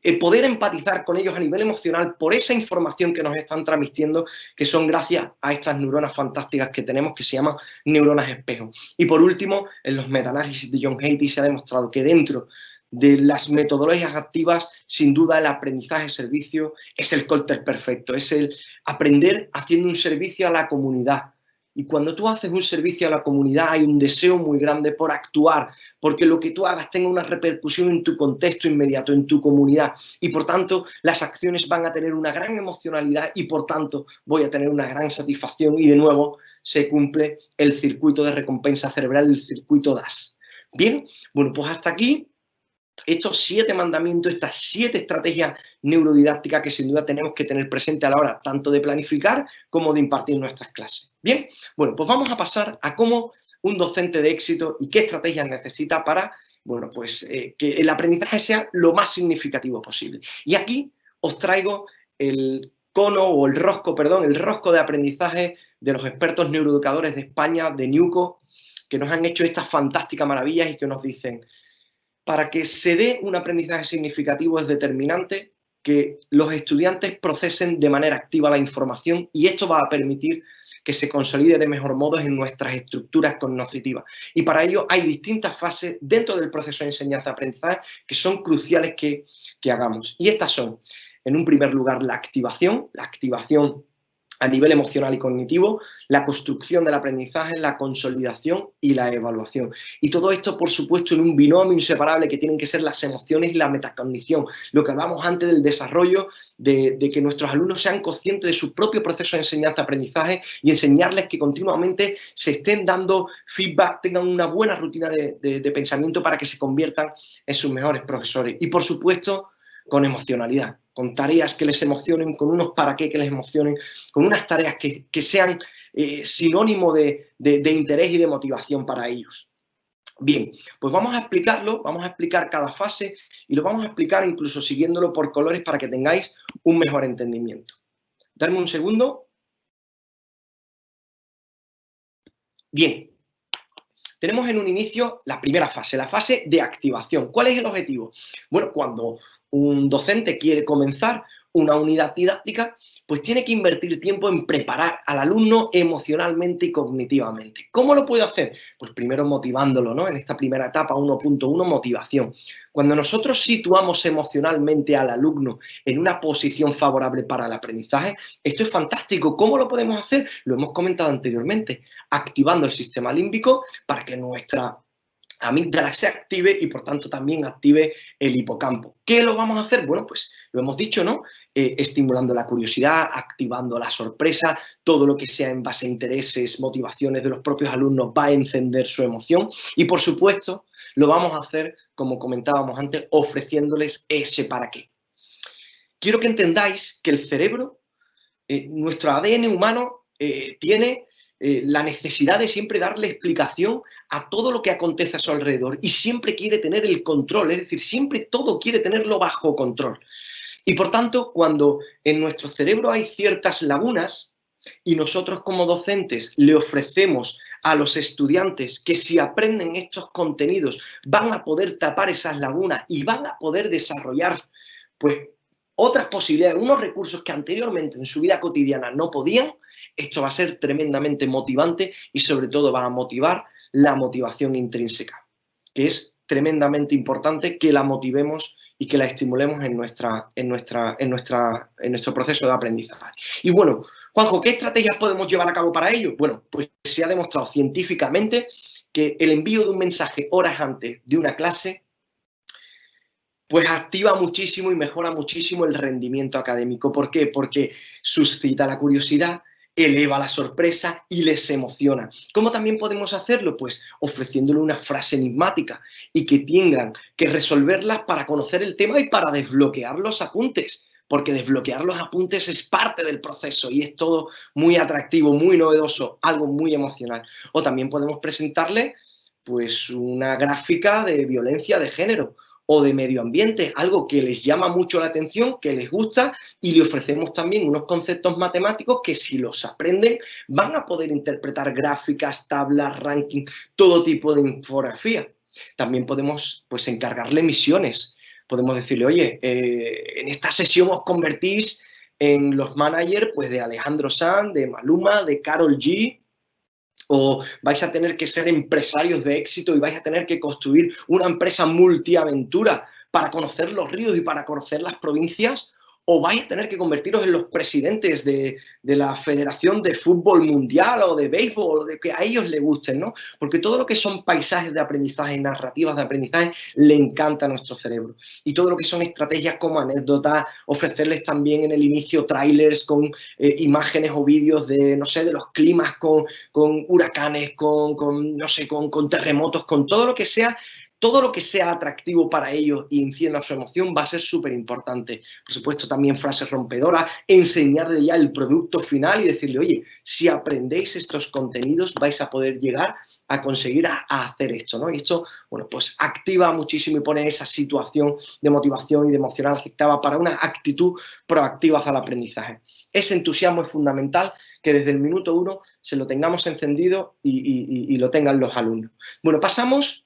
eh, poder empatizar con ellos a nivel emocional por esa información que nos están transmitiendo, que son gracias a estas neuronas fantásticas que tenemos, que se llaman neuronas espejo. Y por último, en los metaanálisis de John Haiti se ha demostrado que dentro de las metodologías activas, sin duda el aprendizaje-servicio es el cóctel perfecto, es el aprender haciendo un servicio a la comunidad. Y cuando tú haces un servicio a la comunidad hay un deseo muy grande por actuar, porque lo que tú hagas tenga una repercusión en tu contexto inmediato, en tu comunidad. Y por tanto, las acciones van a tener una gran emocionalidad y por tanto voy a tener una gran satisfacción y de nuevo se cumple el circuito de recompensa cerebral, el circuito DAS. Bien, bueno, pues hasta aquí estos siete mandamientos, estas siete estrategias neurodidácticas que sin duda tenemos que tener presente a la hora tanto de planificar como de impartir nuestras clases. Bien, bueno, pues vamos a pasar a cómo un docente de éxito y qué estrategias necesita para, bueno, pues eh, que el aprendizaje sea lo más significativo posible. Y aquí os traigo el cono o el rosco, perdón, el rosco de aprendizaje de los expertos neuroeducadores de España, de NUCO, que nos han hecho estas fantásticas maravillas y que nos dicen, para que se dé un aprendizaje significativo es determinante que los estudiantes procesen de manera activa la información y esto va a permitir que se consolide de mejor modo en nuestras estructuras cognitivas. Y para ello hay distintas fases dentro del proceso de enseñanza-aprendizaje que son cruciales que, que hagamos. Y estas son, en un primer lugar, la activación, la activación a nivel emocional y cognitivo, la construcción del aprendizaje, la consolidación y la evaluación. Y todo esto, por supuesto, en un binomio inseparable que tienen que ser las emociones y la metacognición. Lo que hablamos antes del desarrollo, de, que nuestros alumnos sean conscientes de su propio proceso de enseñanza-aprendizaje y enseñarles que continuamente se estén dando feedback, tengan una buena rutina de, de pensamiento para que se conviertan en sus mejores profesores. Y, por supuesto, con emocionalidad con tareas que les emocionen, con unos para qué que les emocionen, con unas tareas que, sean eh, sinónimo de, interés y de motivación para ellos. Bien, pues vamos a explicarlo, vamos a explicar cada fase y lo vamos a explicar incluso siguiéndolo por colores para que tengáis un mejor entendimiento. Darme un segundo. Bien, tenemos en un inicio la primera fase, la fase de activación. ¿Cuál es el objetivo? Bueno, cuando un docente quiere comenzar una unidad didáctica, pues tiene que invertir tiempo en preparar al alumno emocionalmente y cognitivamente. ¿Cómo lo puede hacer? Pues primero motivándolo, ¿no? En esta primera etapa 1.1, motivación. Cuando nosotros situamos emocionalmente al alumno en una posición favorable para el aprendizaje, esto es fantástico. ¿Cómo lo podemos hacer? Lo hemos comentado anteriormente, activando el sistema límbico para que nuestra amígdala se active y por tanto también active el hipocampo. ¿Qué lo vamos a hacer? Bueno, pues lo hemos dicho, ¿no? Eh, estimulando la curiosidad, activando la sorpresa, todo lo que sea en base a intereses, motivaciones de los propios alumnos va a encender su emoción y por supuesto lo vamos a hacer, como comentábamos antes, ofreciéndoles ese para qué. Quiero que entendáis que el cerebro, eh, nuestro ADN humano, eh, tiene eh, la necesidad de siempre darle explicación a todo lo que acontece a su alrededor y siempre quiere tener el control, es decir, siempre todo quiere tenerlo bajo control. Y por tanto, cuando en nuestro cerebro hay ciertas lagunas y nosotros como docentes le ofrecemos a los estudiantes que si aprenden estos contenidos van a poder tapar esas lagunas y van a poder desarrollar pues otras posibilidades, unos recursos que anteriormente en su vida cotidiana no podían, esto va a ser tremendamente motivante y sobre todo va a motivar la motivación intrínseca, que es tremendamente importante que la motivemos y que la estimulemos en, nuestra, en, nuestra, en, nuestra, en nuestro proceso de aprendizaje. Y bueno, Juanjo, ¿qué estrategias podemos llevar a cabo para ello? Bueno, pues se ha demostrado científicamente que el envío de un mensaje horas antes de una clase pues activa muchísimo y mejora muchísimo el rendimiento académico. ¿Por qué? Porque suscita la curiosidad, eleva la sorpresa y les emociona. ¿Cómo también podemos hacerlo? Pues ofreciéndole una frase enigmática y que tengan que resolverlas para conocer el tema y para desbloquear los apuntes, porque desbloquear los apuntes es parte del proceso y es todo muy atractivo, muy novedoso, algo muy emocional. O también podemos presentarle pues una gráfica de violencia de género o de medio ambiente, algo que les llama mucho la atención, que les gusta y le ofrecemos también unos conceptos matemáticos que si los aprenden van a poder interpretar gráficas, tablas, ranking, todo tipo de infografía. También podemos pues, encargarle misiones. Podemos decirle, oye, eh, en esta sesión os convertís en los managers pues, de Alejandro Sanz, de Maluma, de Carol G, o vais a tener que ser empresarios de éxito y vais a tener que construir una empresa multiaventura para conocer los ríos y para conocer las provincias, o vais a tener que convertiros en los presidentes de, la Federación de Fútbol Mundial o de Béisbol, o de que a ellos les gusten, ¿no? Porque todo lo que son paisajes de aprendizaje, narrativas de aprendizaje, le encanta a nuestro cerebro. Y todo lo que son estrategias como anécdotas, ofrecerles también en el inicio trailers con eh, imágenes o vídeos de, no sé, de los climas con, con huracanes, con, con no sé, con, con terremotos, con todo lo que sea todo lo que sea atractivo para ellos y encienda su emoción va a ser súper importante. Por supuesto, también frases rompedoras, enseñarle ya el producto final y decirle, oye, si aprendéis estos contenidos vais a poder llegar a conseguir a, hacer esto, ¿no? Y esto, bueno, pues activa muchísimo y pone esa situación de motivación y de emocional aceptada para una actitud proactiva hacia el aprendizaje. Ese entusiasmo es fundamental que desde el minuto uno se lo tengamos encendido y lo tengan los alumnos. Bueno, pasamos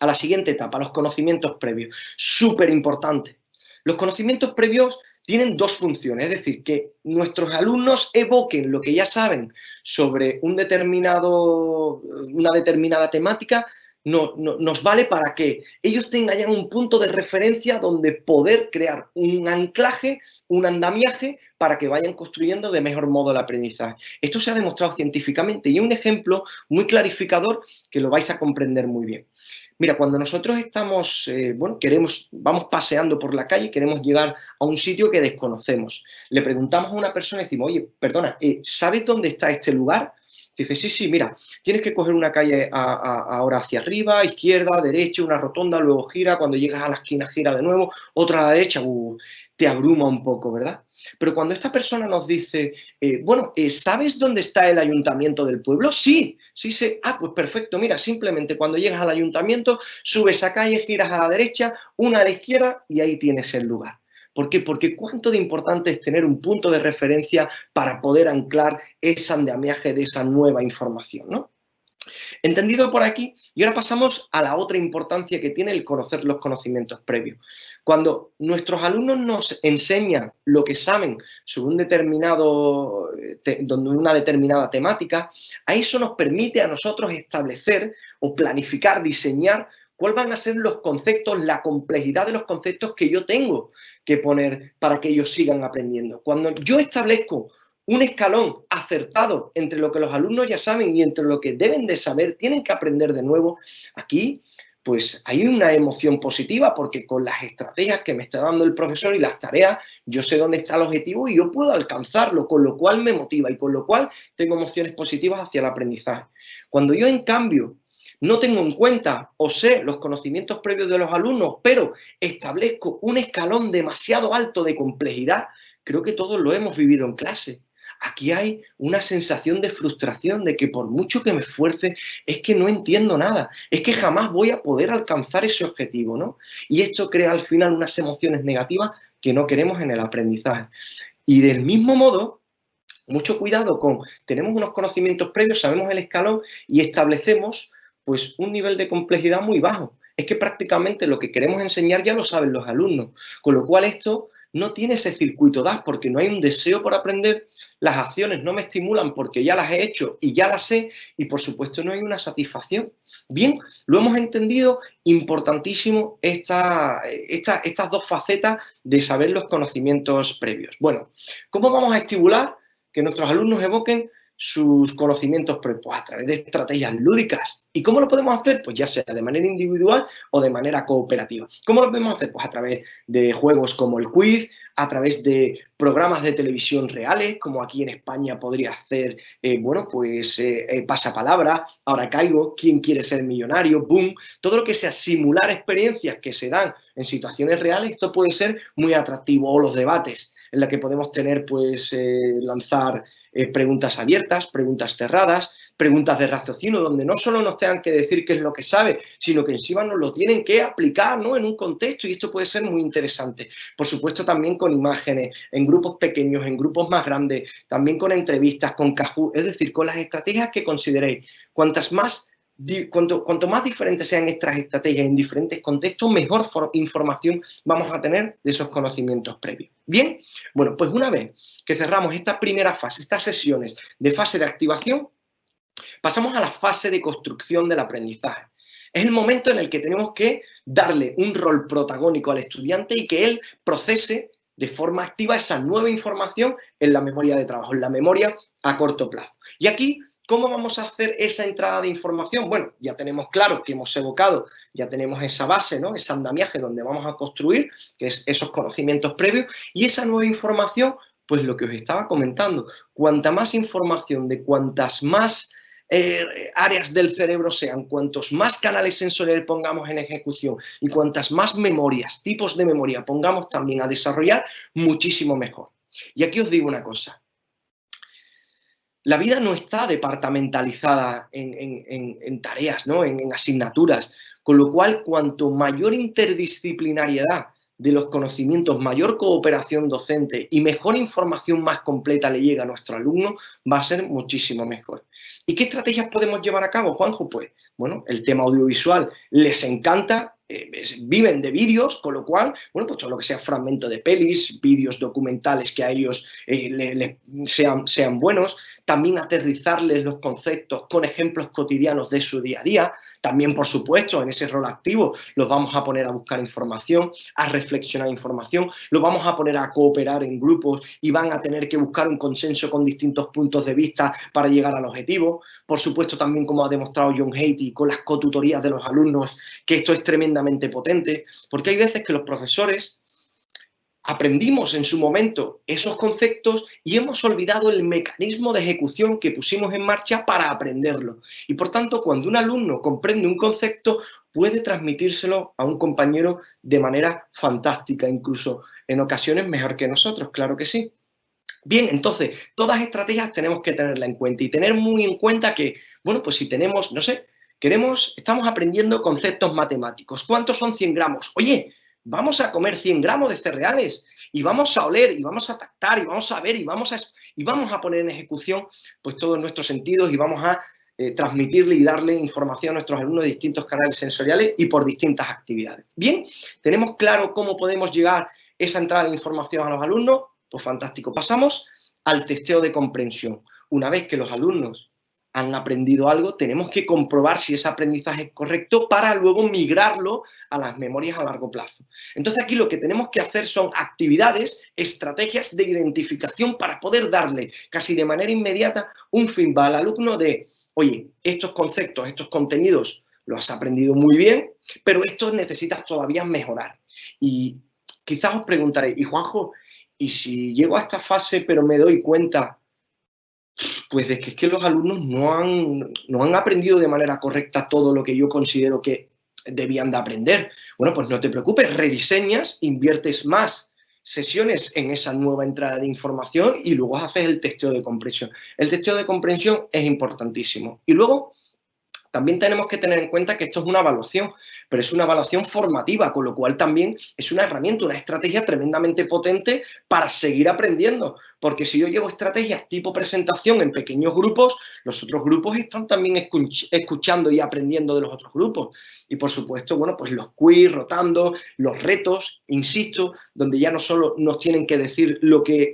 a la siguiente etapa, los conocimientos previos. Súper importante. Los conocimientos previos tienen dos funciones, es decir, que nuestros alumnos evoquen lo que ya saben sobre un determinado, una determinada temática, no, nos vale para que ellos tengan ya un punto de referencia donde poder crear un anclaje, un andamiaje para que vayan construyendo de mejor modo el aprendizaje. Esto se ha demostrado científicamente y un ejemplo muy clarificador que lo vais a comprender muy bien. Mira, cuando nosotros estamos, eh, bueno, queremos, vamos paseando por la calle, queremos llegar a un sitio que desconocemos. Le preguntamos a una persona y decimos, oye, perdona, eh, ¿sabes dónde está este lugar? Dice, sí, sí, mira, tienes que coger una calle ahora hacia arriba, izquierda, derecha, una rotonda, luego gira, cuando llegas a la esquina gira de nuevo, otra a la derecha, uh, te abruma un poco, ¿verdad? Pero cuando esta persona nos dice, eh, bueno, eh, ¿sabes dónde está el ayuntamiento del pueblo? Sí, sí sé. Ah, pues perfecto, mira, simplemente cuando llegas al ayuntamiento, subes a calle, giras a la derecha, una a la izquierda y ahí tienes el lugar. ¿Por qué? Porque cuánto de importante es tener un punto de referencia para poder anclar ese andamiaje de esa nueva información, ¿no? Entendido por aquí, y ahora pasamos a la otra importancia que tiene el conocer los conocimientos previos. Cuando nuestros alumnos nos enseñan lo que saben sobre un determinado, una determinada temática, a eso nos permite a nosotros establecer o planificar, diseñar cuáles van a ser los conceptos, la complejidad de los conceptos que yo tengo que poner para que ellos sigan aprendiendo. Cuando yo establezco un escalón acertado entre lo que los alumnos ya saben y entre lo que deben de saber, tienen que aprender de nuevo, aquí pues hay una emoción positiva porque con las estrategias que me está dando el profesor y las tareas, yo sé dónde está el objetivo y yo puedo alcanzarlo, con lo cual me motiva y con lo cual tengo emociones positivas hacia el aprendizaje. Cuando yo, en cambio, no tengo en cuenta o sé los conocimientos previos de los alumnos, pero establezco un escalón demasiado alto de complejidad, creo que todos lo hemos vivido en clase. Aquí hay una sensación de frustración, de que por mucho que me esfuerce, es que no entiendo nada, es que jamás voy a poder alcanzar ese objetivo, ¿no? Y esto crea al final unas emociones negativas que no queremos en el aprendizaje. Y del mismo modo, mucho cuidado con, tenemos unos conocimientos previos, sabemos el escalón y establecemos pues un nivel de complejidad muy bajo. Es que prácticamente lo que queremos enseñar ya lo saben los alumnos, con lo cual esto no tiene ese circuito DAS porque no hay un deseo por aprender, las acciones no me estimulan porque ya las he hecho y ya las sé y por supuesto no hay una satisfacción. Bien, lo hemos entendido, importantísimo esta, estas dos facetas de saber los conocimientos previos. Bueno, ¿cómo vamos a estimular que nuestros alumnos evoquen sus conocimientos pues, a través de estrategias lúdicas. ¿Y cómo lo podemos hacer? Pues ya sea de manera individual o de manera cooperativa. ¿Cómo lo podemos hacer? Pues a través de juegos como el quiz, a través de programas de televisión reales, como aquí en España podría hacer, eh, bueno, pues eh, eh, pasapalabra, ahora caigo, quién quiere ser millonario, boom, todo lo que sea simular experiencias que se dan en situaciones reales, esto puede ser muy atractivo, o los debates, en la que podemos tener, pues, lanzar preguntas abiertas, preguntas cerradas, preguntas de raciocinio, donde no solo nos tengan que decir qué es lo que sabe, sino que encima nos lo tienen que aplicar ¿no? en un contexto y esto puede ser muy interesante. Por supuesto también con imágenes, en grupos pequeños, en grupos más grandes, también con entrevistas, con Kahoot, es decir, con las estrategias que consideréis. Cuantas más Cuanto, cuanto, más diferentes sean estas estrategias en diferentes contextos, mejor información vamos a tener de esos conocimientos previos. Bien, bueno, pues una vez que cerramos esta primera fase, estas sesiones de fase de activación, pasamos a la fase de construcción del aprendizaje. Es el momento en el que tenemos que darle un rol protagónico al estudiante y que él procese de forma activa esa nueva información en la memoria de trabajo, en la memoria a corto plazo. Y aquí ¿Cómo vamos a hacer esa entrada de información? Bueno, ya tenemos claro que hemos evocado, ya tenemos esa base, ¿no? Ese andamiaje donde vamos a construir, que es esos conocimientos previos, y esa nueva información, pues lo que os estaba comentando, cuanta más información de cuantas más eh, áreas del cerebro sean, cuantos más canales sensoriales pongamos en ejecución y cuantas más memorias, tipos de memoria pongamos también a desarrollar, muchísimo mejor. Y aquí os digo una cosa, la vida no está departamentalizada en, tareas, ¿no? en, asignaturas, con lo cual cuanto mayor interdisciplinariedad de los conocimientos, mayor cooperación docente y mejor información más completa le llega a nuestro alumno, va a ser muchísimo mejor. ¿Y qué estrategias podemos llevar a cabo, Juanjo? Pues, bueno, el tema audiovisual les encanta, eh, viven de vídeos, con lo cual, bueno, pues todo lo que sea fragmento de pelis, vídeos documentales que a ellos eh, sean, sean buenos, también aterrizarles los conceptos con ejemplos cotidianos de su día a día. También, por supuesto, en ese rol activo los vamos a poner a buscar información, a reflexionar información, los vamos a poner a cooperar en grupos y van a tener que buscar un consenso con distintos puntos de vista para llegar al objetivo. Por supuesto, también como ha demostrado John Haiti con las cotutorías de los alumnos, que esto es tremendamente potente, porque hay veces que los profesores aprendimos en su momento esos conceptos y hemos olvidado el mecanismo de ejecución que pusimos en marcha para aprenderlo. Y por tanto, cuando un alumno comprende un concepto, puede transmitírselo a un compañero de manera fantástica, incluso en ocasiones mejor que nosotros, claro que sí. Bien, entonces, todas estrategias tenemos que tenerla en cuenta y tener muy en cuenta que, bueno, pues si tenemos, no sé, queremos, estamos aprendiendo conceptos matemáticos. ¿Cuántos son 100 gramos? Oye, vamos a comer 100 gramos de cereales y vamos a oler y vamos a tactar y vamos a ver y vamos a, y vamos a poner en ejecución pues todos nuestros sentidos y vamos a eh, transmitirle y darle información a nuestros alumnos de distintos canales sensoriales y por distintas actividades. Bien, tenemos claro cómo podemos llegar esa entrada de información a los alumnos, pues fantástico. Pasamos al testeo de comprensión. Una vez que los alumnos han aprendido algo, tenemos que comprobar si ese aprendizaje es correcto para luego migrarlo a las memorias a largo plazo. Entonces aquí lo que tenemos que hacer son actividades, estrategias de identificación para poder darle casi de manera inmediata un feedback al alumno de, oye, estos conceptos, estos contenidos los has aprendido muy bien, pero esto necesitas todavía mejorar. Y quizás os preguntaré, y Juanjo, ¿y si llego a esta fase pero me doy cuenta pues de que es que los alumnos no han, no han aprendido de manera correcta todo lo que yo considero que debían de aprender. Bueno, pues no te preocupes, rediseñas, inviertes más sesiones en esa nueva entrada de información y luego haces el testeo de comprensión. El testeo de comprensión es importantísimo. Y luego también tenemos que tener en cuenta que esto es una evaluación, pero es una evaluación formativa, con lo cual también es una herramienta, una estrategia tremendamente potente para seguir aprendiendo. Porque si yo llevo estrategias tipo presentación en pequeños grupos, los otros grupos están también escuchando y aprendiendo de los otros grupos. Y por supuesto, bueno, pues los quiz, rotando, los retos, insisto, donde ya no solo nos tienen que decir lo que,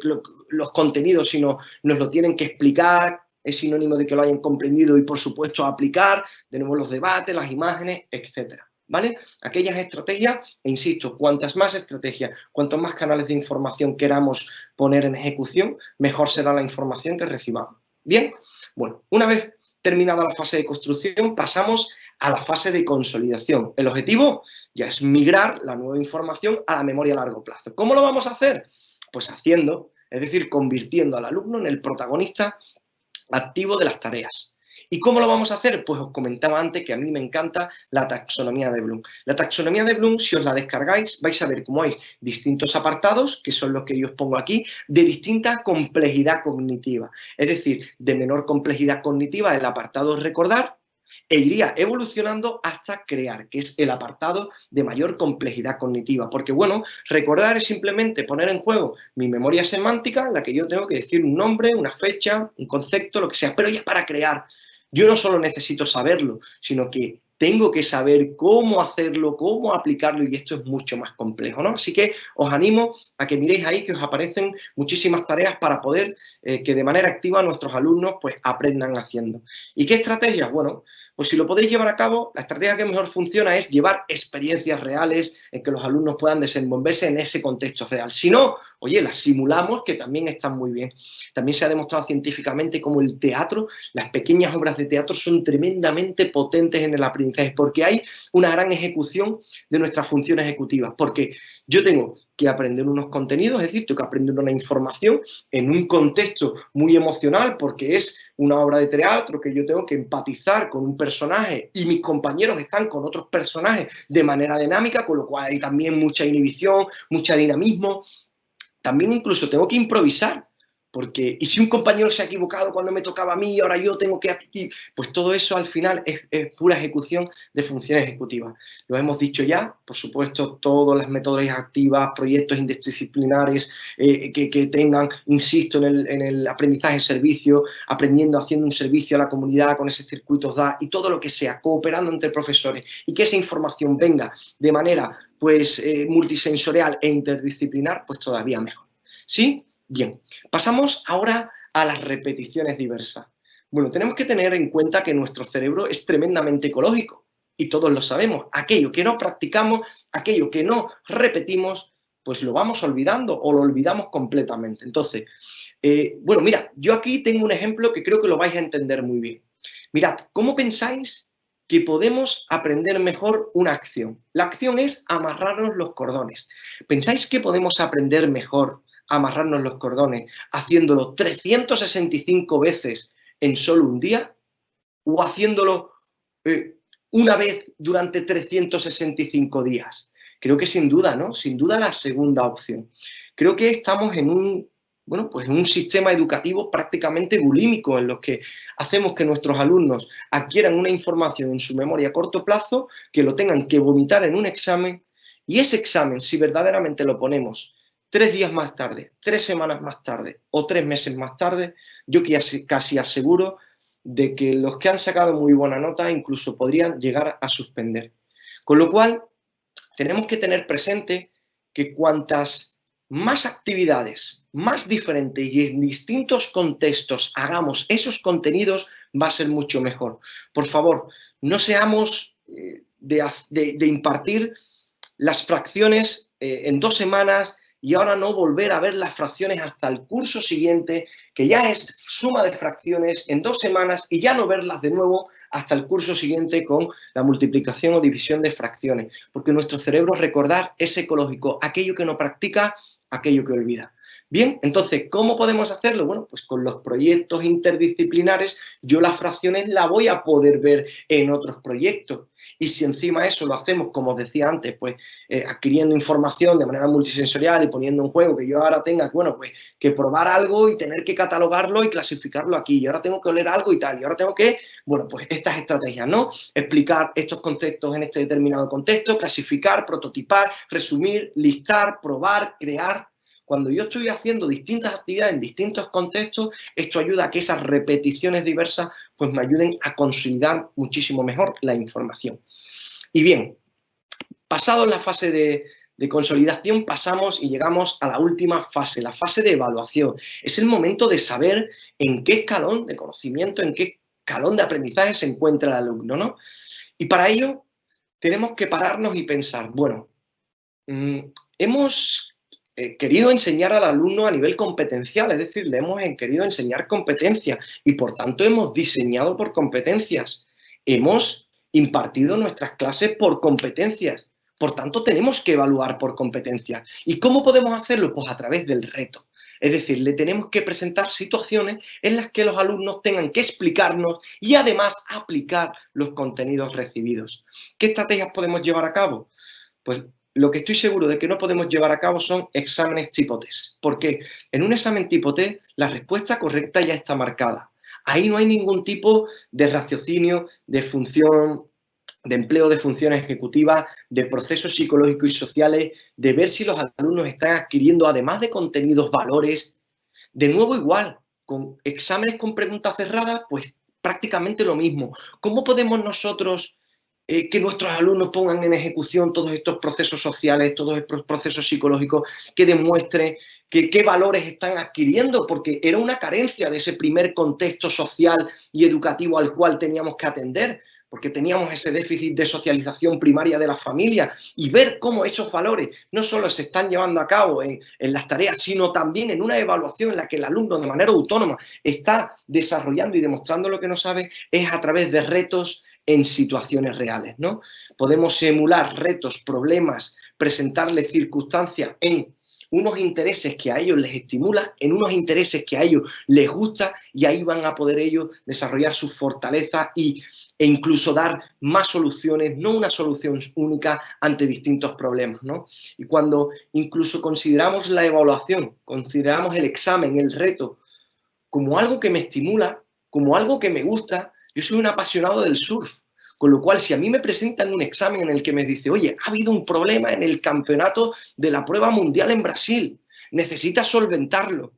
los contenidos, sino nos lo tienen que explicar, es sinónimo de que lo hayan comprendido y, por supuesto, aplicar. Tenemos los debates, las imágenes, etcétera. ¿Vale? Aquellas estrategias, e insisto, cuantas más estrategias, cuantos más canales de información queramos poner en ejecución, mejor será la información que recibamos. Bien, bueno, una vez terminada la fase de construcción, pasamos a la fase de consolidación. El objetivo ya es migrar la nueva información a la memoria a largo plazo. ¿Cómo lo vamos a hacer? Pues haciendo, es decir, convirtiendo al alumno en el protagonista activo de las tareas ¿Y cómo lo vamos a hacer? Pues os comentaba antes que a mí me encanta la taxonomía de Bloom. La taxonomía de Bloom, si os la descargáis, vais a ver cómo hay distintos apartados, que son los que yo os pongo aquí, de distinta complejidad cognitiva. Es decir, de menor complejidad cognitiva el apartado recordar, e iría evolucionando hasta crear, que es el apartado de mayor complejidad cognitiva. Porque, bueno, recordar es simplemente poner en juego mi memoria semántica, en la que yo tengo que decir un nombre, una fecha, un concepto, lo que sea, pero ya para crear. Yo no solo necesito saberlo, sino que tengo que saber cómo hacerlo, cómo aplicarlo y esto es mucho más complejo, ¿no? Así que os animo a que miréis ahí que os aparecen muchísimas tareas para poder eh, que de manera activa nuestros alumnos pues aprendan haciendo. ¿Y qué estrategias? Bueno, pues si lo podéis llevar a cabo, la estrategia que mejor funciona es llevar experiencias reales en que los alumnos puedan desenvolverse en ese contexto real. Si no, oye, las simulamos que también están muy bien. También se ha demostrado científicamente cómo el teatro, las pequeñas obras de teatro son tremendamente potentes en el aprendizaje porque hay una gran ejecución de nuestras funciones ejecutivas, porque yo tengo que aprender unos contenidos, es decir, tengo que aprender una información en un contexto muy emocional, porque es una obra de teatro que yo tengo que empatizar con un personaje y mis compañeros están con otros personajes de manera dinámica, con lo cual hay también mucha inhibición, mucho dinamismo. También incluso tengo que improvisar, porque, y si un compañero se ha equivocado cuando me tocaba a mí ahora yo tengo que aquí, pues todo eso al final es, pura ejecución de funciones ejecutivas. Lo hemos dicho ya, por supuesto, todas las metodologías activas, proyectos interdisciplinares eh, que, tengan, insisto, en el, en el aprendizaje de servicio, aprendiendo, haciendo un servicio a la comunidad con ese circuitos DA y todo lo que sea, cooperando entre profesores y que esa información venga de manera pues eh, multisensorial e interdisciplinar, pues todavía mejor. ¿Sí? Bien, pasamos ahora a las repeticiones diversas. Bueno, tenemos que tener en cuenta que nuestro cerebro es tremendamente ecológico y todos lo sabemos. Aquello que no practicamos, aquello que no repetimos, pues lo vamos olvidando o lo olvidamos completamente. Entonces, eh, bueno, mira, yo aquí tengo un ejemplo que creo que lo vais a entender muy bien. Mirad, ¿cómo pensáis que podemos aprender mejor una acción? La acción es amarrarnos los cordones. ¿Pensáis que podemos aprender mejor amarrarnos los cordones haciéndolo 365 veces en solo un día o haciéndolo eh, una vez durante 365 días. Creo que sin duda, ¿no? Sin duda la segunda opción. Creo que estamos en un, bueno, pues en un sistema educativo prácticamente bulímico en los que hacemos que nuestros alumnos adquieran una información en su memoria a corto plazo, que lo tengan que vomitar en un examen y ese examen, si verdaderamente lo ponemos tres días más tarde, tres semanas más tarde o tres meses más tarde, yo casi aseguro de que los que han sacado muy buena nota incluso podrían llegar a suspender. Con lo cual, tenemos que tener presente que cuantas más actividades, más diferentes y en distintos contextos hagamos esos contenidos, va a ser mucho mejor. Por favor, no seamos eh, de, impartir las fracciones eh, en dos semanas y ahora no volver a ver las fracciones hasta el curso siguiente, que ya es suma de fracciones en dos semanas y ya no verlas de nuevo hasta el curso siguiente con la multiplicación o división de fracciones, porque nuestro cerebro recordar es ecológico, aquello que no practica, aquello que olvida. Bien, entonces, ¿cómo podemos hacerlo? Bueno, pues con los proyectos interdisciplinares yo las fracciones las voy a poder ver en otros proyectos. Y si encima eso lo hacemos, como os decía antes, pues eh, adquiriendo información de manera multisensorial y poniendo en juego que yo ahora tenga bueno, pues, que probar algo y tener que catalogarlo y clasificarlo aquí. Y ahora tengo que oler algo y tal. Y ahora tengo que, bueno, pues estas estrategias, ¿no? Explicar estos conceptos en este determinado contexto, clasificar, prototipar, resumir, listar, probar, crear, cuando yo estoy haciendo distintas actividades en distintos contextos, esto ayuda a que esas repeticiones diversas pues me ayuden a consolidar muchísimo mejor la información. Y bien, pasado la fase de, consolidación pasamos y llegamos a la última fase, la fase de evaluación. Es el momento de saber en qué escalón de conocimiento, en qué escalón de aprendizaje se encuentra el alumno, ¿no? Y para ello tenemos que pararnos y pensar, bueno, mm, hemos eh, querido enseñar al alumno a nivel competencial, es decir, le hemos querido enseñar competencias y por tanto hemos diseñado por competencias. Hemos impartido nuestras clases por competencias. Por tanto, tenemos que evaluar por competencias. ¿Y cómo podemos hacerlo? Pues a través del reto. Es decir, le tenemos que presentar situaciones en las que los alumnos tengan que explicarnos y además aplicar los contenidos recibidos. ¿Qué estrategias podemos llevar a cabo? Pues lo que estoy seguro de que no podemos llevar a cabo son exámenes tipo test. Porque en un examen tipo test la respuesta correcta ya está marcada. Ahí no hay ningún tipo de raciocinio, de función, de empleo de funciones ejecutivas, de procesos psicológicos y sociales, de ver si los alumnos están adquiriendo, además de contenidos, valores. De nuevo igual, con exámenes con preguntas cerradas, pues prácticamente lo mismo. ¿Cómo podemos nosotros eh, que nuestros alumnos pongan en ejecución todos estos procesos sociales, todos estos procesos psicológicos, que demuestren qué valores están adquiriendo, porque era una carencia de ese primer contexto social y educativo al cual teníamos que atender porque teníamos ese déficit de socialización primaria de la familia y ver cómo esos valores no solo se están llevando a cabo en, en, las tareas, sino también en una evaluación en la que el alumno de manera autónoma está desarrollando y demostrando lo que no sabe, es a través de retos en situaciones reales. ¿no? Podemos emular retos, problemas, presentarles circunstancias en unos intereses que a ellos les estimula, en unos intereses que a ellos les gusta y ahí van a poder ellos desarrollar sus fortalezas y, e incluso dar más soluciones, no una solución única ante distintos problemas. ¿no? Y cuando incluso consideramos la evaluación, consideramos el examen, el reto, como algo que me estimula, como algo que me gusta, yo soy un apasionado del surf, con lo cual, si a mí me presentan un examen en el que me dice, oye, ha habido un problema en el campeonato de la prueba mundial en Brasil, necesitas solventarlo.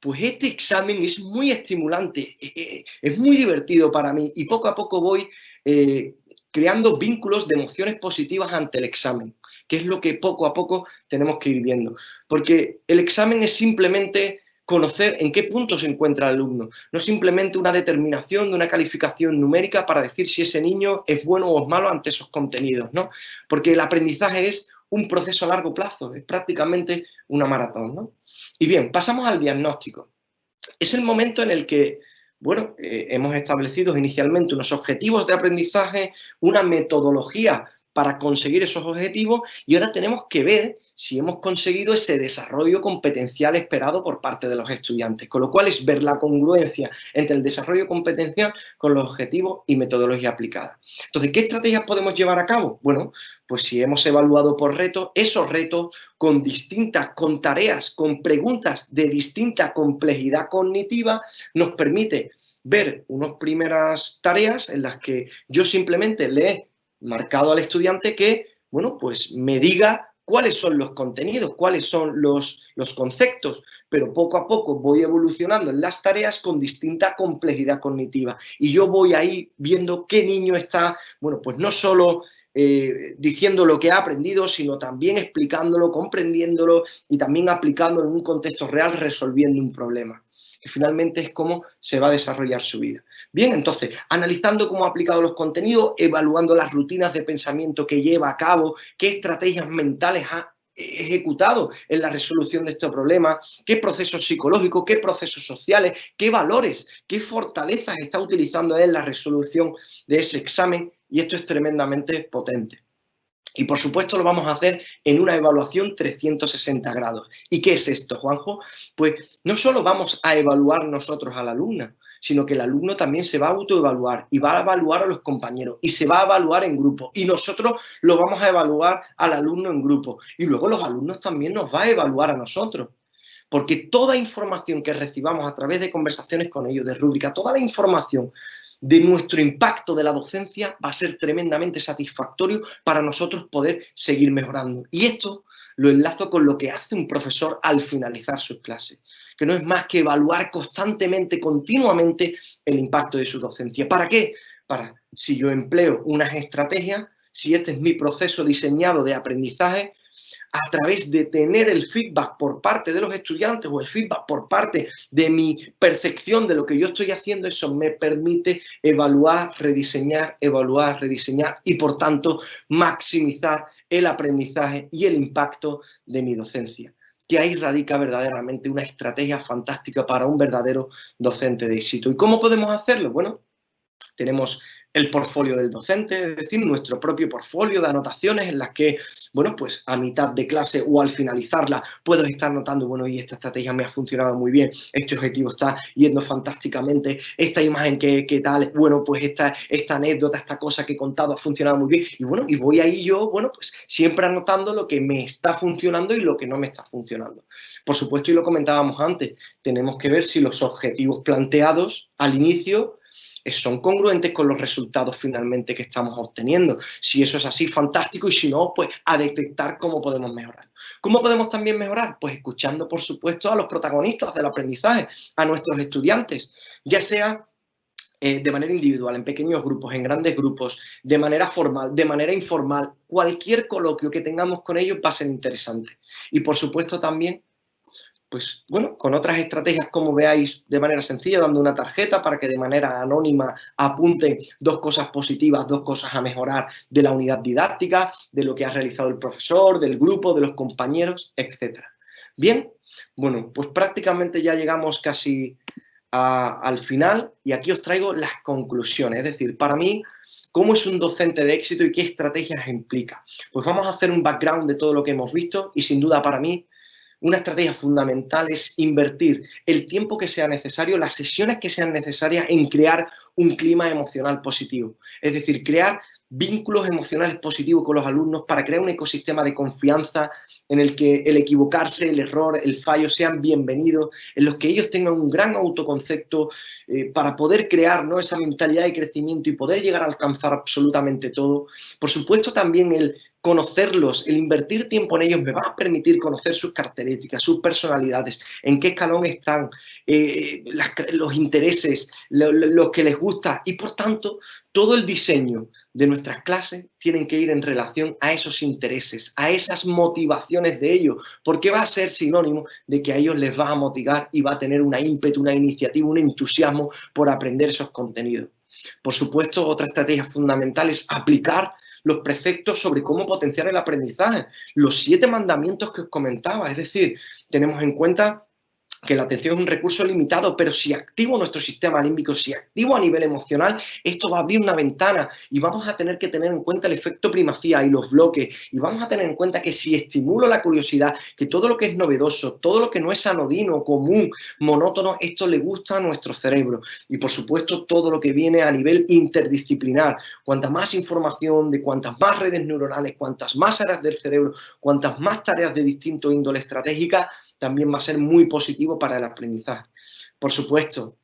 Pues este examen es muy estimulante, eh, eh, es muy divertido para mí y poco a poco voy eh, creando vínculos de emociones positivas ante el examen, que es lo que poco a poco tenemos que ir viendo. Porque el examen es simplemente conocer en qué punto se encuentra el alumno, no simplemente una determinación de una calificación numérica para decir si ese niño es bueno o es malo ante esos contenidos, ¿no? Porque el aprendizaje es un proceso a largo plazo, es prácticamente una maratón, ¿no? Y bien, pasamos al diagnóstico. Es el momento en el que, bueno, eh, hemos establecido inicialmente unos objetivos de aprendizaje, una metodología para conseguir esos objetivos y ahora tenemos que ver si hemos conseguido ese desarrollo competencial esperado por parte de los estudiantes, con lo cual es ver la congruencia entre el desarrollo competencial con los objetivos y metodología aplicada. Entonces, ¿qué estrategias podemos llevar a cabo? Bueno, pues si hemos evaluado por retos, esos retos con distintas, con tareas, con preguntas de distinta complejidad cognitiva, nos permite ver unas primeras tareas en las que yo simplemente le marcado al estudiante que, bueno, pues me diga cuáles son los contenidos, cuáles son los, conceptos, pero poco a poco voy evolucionando en las tareas con distinta complejidad cognitiva. Y yo voy ahí viendo qué niño está, bueno, pues no solo eh, diciendo lo que ha aprendido, sino también explicándolo, comprendiéndolo y también aplicándolo en un contexto real, resolviendo un problema finalmente es cómo se va a desarrollar su vida. Bien, entonces, analizando cómo ha aplicado los contenidos, evaluando las rutinas de pensamiento que lleva a cabo, qué estrategias mentales ha ejecutado en la resolución de este problema, qué procesos psicológicos, qué procesos sociales, qué valores, qué fortalezas está utilizando en la resolución de ese examen y esto es tremendamente potente. Y por supuesto lo vamos a hacer en una evaluación 360 grados. ¿Y qué es esto, Juanjo? Pues no solo vamos a evaluar nosotros a la alumna, sino que el alumno también se va a autoevaluar y va a evaluar a los compañeros y se va a evaluar en grupo y nosotros lo vamos a evaluar al alumno en grupo y luego los alumnos también nos va a evaluar a nosotros. Porque toda información que recibamos a través de conversaciones con ellos, de rúbrica, toda la información de nuestro impacto de la docencia va a ser tremendamente satisfactorio para nosotros poder seguir mejorando. Y esto lo enlazo con lo que hace un profesor al finalizar sus clases, que no es más que evaluar constantemente, continuamente, el impacto de su docencia. ¿Para qué? Para, si yo empleo unas estrategias, si este es mi proceso diseñado de aprendizaje, a través de tener el feedback por parte de los estudiantes o el feedback por parte de mi percepción de lo que yo estoy haciendo, eso me permite evaluar, rediseñar, evaluar, rediseñar y por tanto maximizar el aprendizaje y el impacto de mi docencia que ahí radica verdaderamente una estrategia fantástica para un verdadero docente de éxito. ¿Y cómo podemos hacerlo? Bueno, tenemos el portfolio del docente, es decir, nuestro propio portfolio de anotaciones en las que, bueno, pues a mitad de clase o al finalizarla puedo estar notando, bueno, y esta estrategia me ha funcionado muy bien, este objetivo está yendo fantásticamente, esta imagen que, tal, bueno, pues esta, esta anécdota, esta cosa que he contado ha funcionado muy bien, y bueno, y voy ahí yo, bueno, pues siempre anotando lo que me está funcionando y lo que no me está funcionando. Por supuesto, y lo comentábamos antes, tenemos que ver si los objetivos planteados al inicio son congruentes con los resultados finalmente que estamos obteniendo. Si eso es así, fantástico, y si no, pues a detectar cómo podemos mejorar. ¿Cómo podemos también mejorar? Pues escuchando, por supuesto, a los protagonistas del aprendizaje, a nuestros estudiantes, ya sea eh, de manera individual, en pequeños grupos, en grandes grupos, de manera formal, de manera informal, cualquier coloquio que tengamos con ellos va a ser interesante. Y por supuesto también pues bueno, con otras estrategias como veáis de manera sencilla, dando una tarjeta para que de manera anónima apunten dos cosas positivas, dos cosas a mejorar de la unidad didáctica, de lo que ha realizado el profesor, del grupo, de los compañeros, etc. Bien, bueno, pues prácticamente ya llegamos casi al final y aquí os traigo las conclusiones, es decir, para mí, ¿cómo es un docente de éxito y qué estrategias implica? Pues vamos a hacer un background de todo lo que hemos visto y sin duda para mí una estrategia fundamental es invertir el tiempo que sea necesario, las sesiones que sean necesarias en crear un clima emocional positivo. Es decir, crear vínculos emocionales positivos con los alumnos para crear un ecosistema de confianza en el que el equivocarse, el error, el fallo sean bienvenidos, en los que ellos tengan un gran autoconcepto eh, para poder crear ¿no? esa mentalidad de crecimiento y poder llegar a alcanzar absolutamente todo. Por supuesto también el conocerlos, el invertir tiempo en ellos me va a permitir conocer sus características, sus personalidades, en qué escalón están, eh, los intereses, lo, que les gusta y por tanto todo el diseño de nuestras clases tienen que ir en relación a esos intereses, a esas motivaciones de ellos, porque va a ser sinónimo de que a ellos les va a motivar y va a tener una ímpetu, una iniciativa, un entusiasmo por aprender esos contenidos. Por supuesto, otra estrategia fundamental es aplicar los preceptos sobre cómo potenciar el aprendizaje, los siete mandamientos que os comentaba, es decir, tenemos en cuenta que la atención es un recurso limitado, pero si activo nuestro sistema límbico, si activo a nivel emocional, esto va a abrir una ventana y vamos a tener que tener en cuenta el efecto primacía y los bloques y vamos a tener en cuenta que si estimulo la curiosidad, que todo lo que es novedoso, todo lo que no es anodino, común, monótono, esto le gusta a nuestro cerebro. Y por supuesto todo lo que viene a nivel interdisciplinar, cuanta más información de cuantas más redes neuronales, cuantas más áreas del cerebro, cuantas más tareas de distinto índole estratégica, también va a ser muy positivo para el aprendizaje. Por supuesto,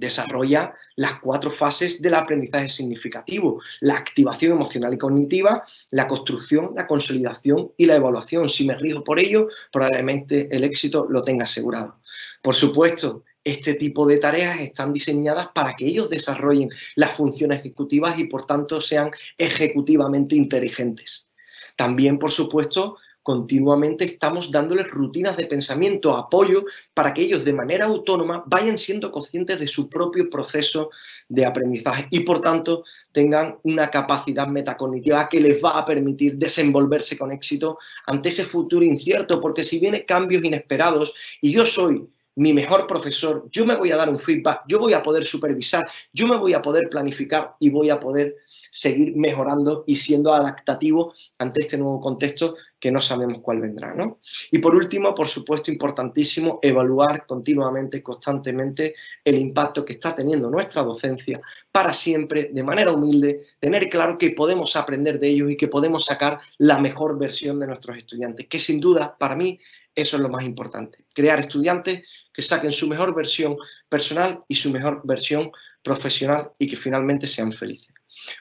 desarrolla las cuatro fases del aprendizaje significativo, la activación emocional y cognitiva, la construcción, la consolidación y la evaluación. Si me rijo por ello, probablemente el éxito lo tenga asegurado. Por supuesto, este tipo de tareas están diseñadas para que ellos desarrollen las funciones ejecutivas y por tanto sean ejecutivamente inteligentes. También, por supuesto, continuamente estamos dándoles rutinas de pensamiento, apoyo, para que ellos de manera autónoma vayan siendo conscientes de su propio proceso de aprendizaje y por tanto tengan una capacidad metacognitiva que les va a permitir desenvolverse con éxito ante ese futuro incierto, porque si vienen cambios inesperados y yo soy mi mejor profesor, yo me voy a dar un feedback, yo voy a poder supervisar, yo me voy a poder planificar y voy a poder seguir mejorando y siendo adaptativo ante este nuevo contexto que no sabemos cuál vendrá. ¿no? Y por último, por supuesto, importantísimo, evaluar continuamente, constantemente el impacto que está teniendo nuestra docencia para siempre, de manera humilde, tener claro que podemos aprender de ellos y que podemos sacar la mejor versión de nuestros estudiantes, que sin duda, para mí, eso es lo más importante, crear estudiantes que saquen su mejor versión personal y su mejor versión profesional y que finalmente sean felices.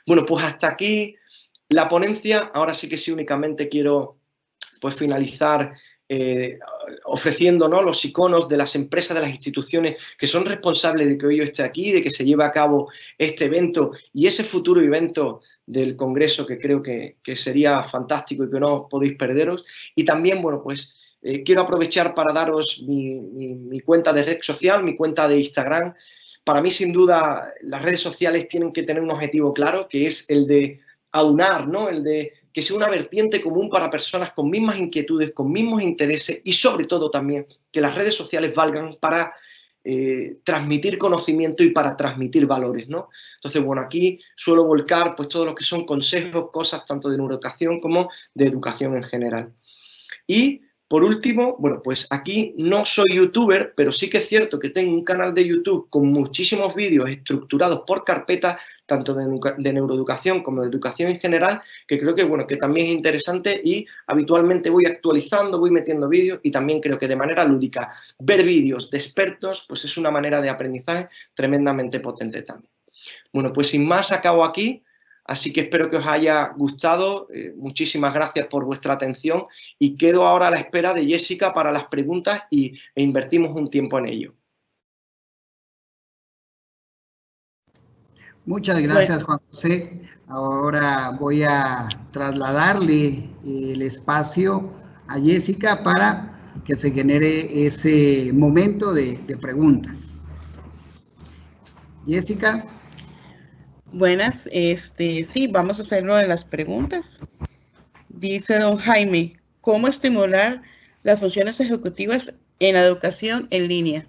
Bueno, pues hasta aquí la ponencia. Ahora sí que sí únicamente quiero pues finalizar eh, ofreciendo los iconos de las empresas, de las instituciones que son responsables de que hoy yo esté aquí, de que se lleve a cabo este evento y ese futuro evento del Congreso que creo que, que sería fantástico y que no podéis perderos. Y también, bueno, pues eh, quiero aprovechar para daros mi, cuenta de red social, mi cuenta de Instagram. Para mí, sin duda, las redes sociales tienen que tener un objetivo claro, que es el de aunar, ¿no? El de que sea una vertiente común para personas con mismas inquietudes, con mismos intereses y sobre todo también que las redes sociales valgan para eh, transmitir conocimiento y para transmitir valores, ¿no? Entonces, bueno, aquí suelo volcar pues todo lo que son consejos, cosas tanto de neuroeducación como de educación en general. Y por último, bueno, pues aquí no soy youtuber, pero sí que es cierto que tengo un canal de YouTube con muchísimos vídeos estructurados por carpetas, tanto de, neuroeducación como de educación en general, que creo que, bueno, que también es interesante y habitualmente voy actualizando, voy metiendo vídeos y también creo que de manera lúdica ver vídeos de expertos, pues es una manera de aprendizaje tremendamente potente también. Bueno, pues sin más acabo aquí. Así que espero que os haya gustado. Eh, muchísimas gracias por vuestra atención y quedo ahora a la espera de Jessica para las preguntas y, e invertimos un tiempo en ello. Muchas gracias, Juan José. Ahora voy a trasladarle el espacio a Jessica para que se genere ese momento de, de preguntas. Jessica. Buenas, este, sí, vamos a hacerlo de las preguntas. Dice don Jaime, ¿cómo estimular las funciones ejecutivas en la educación en línea?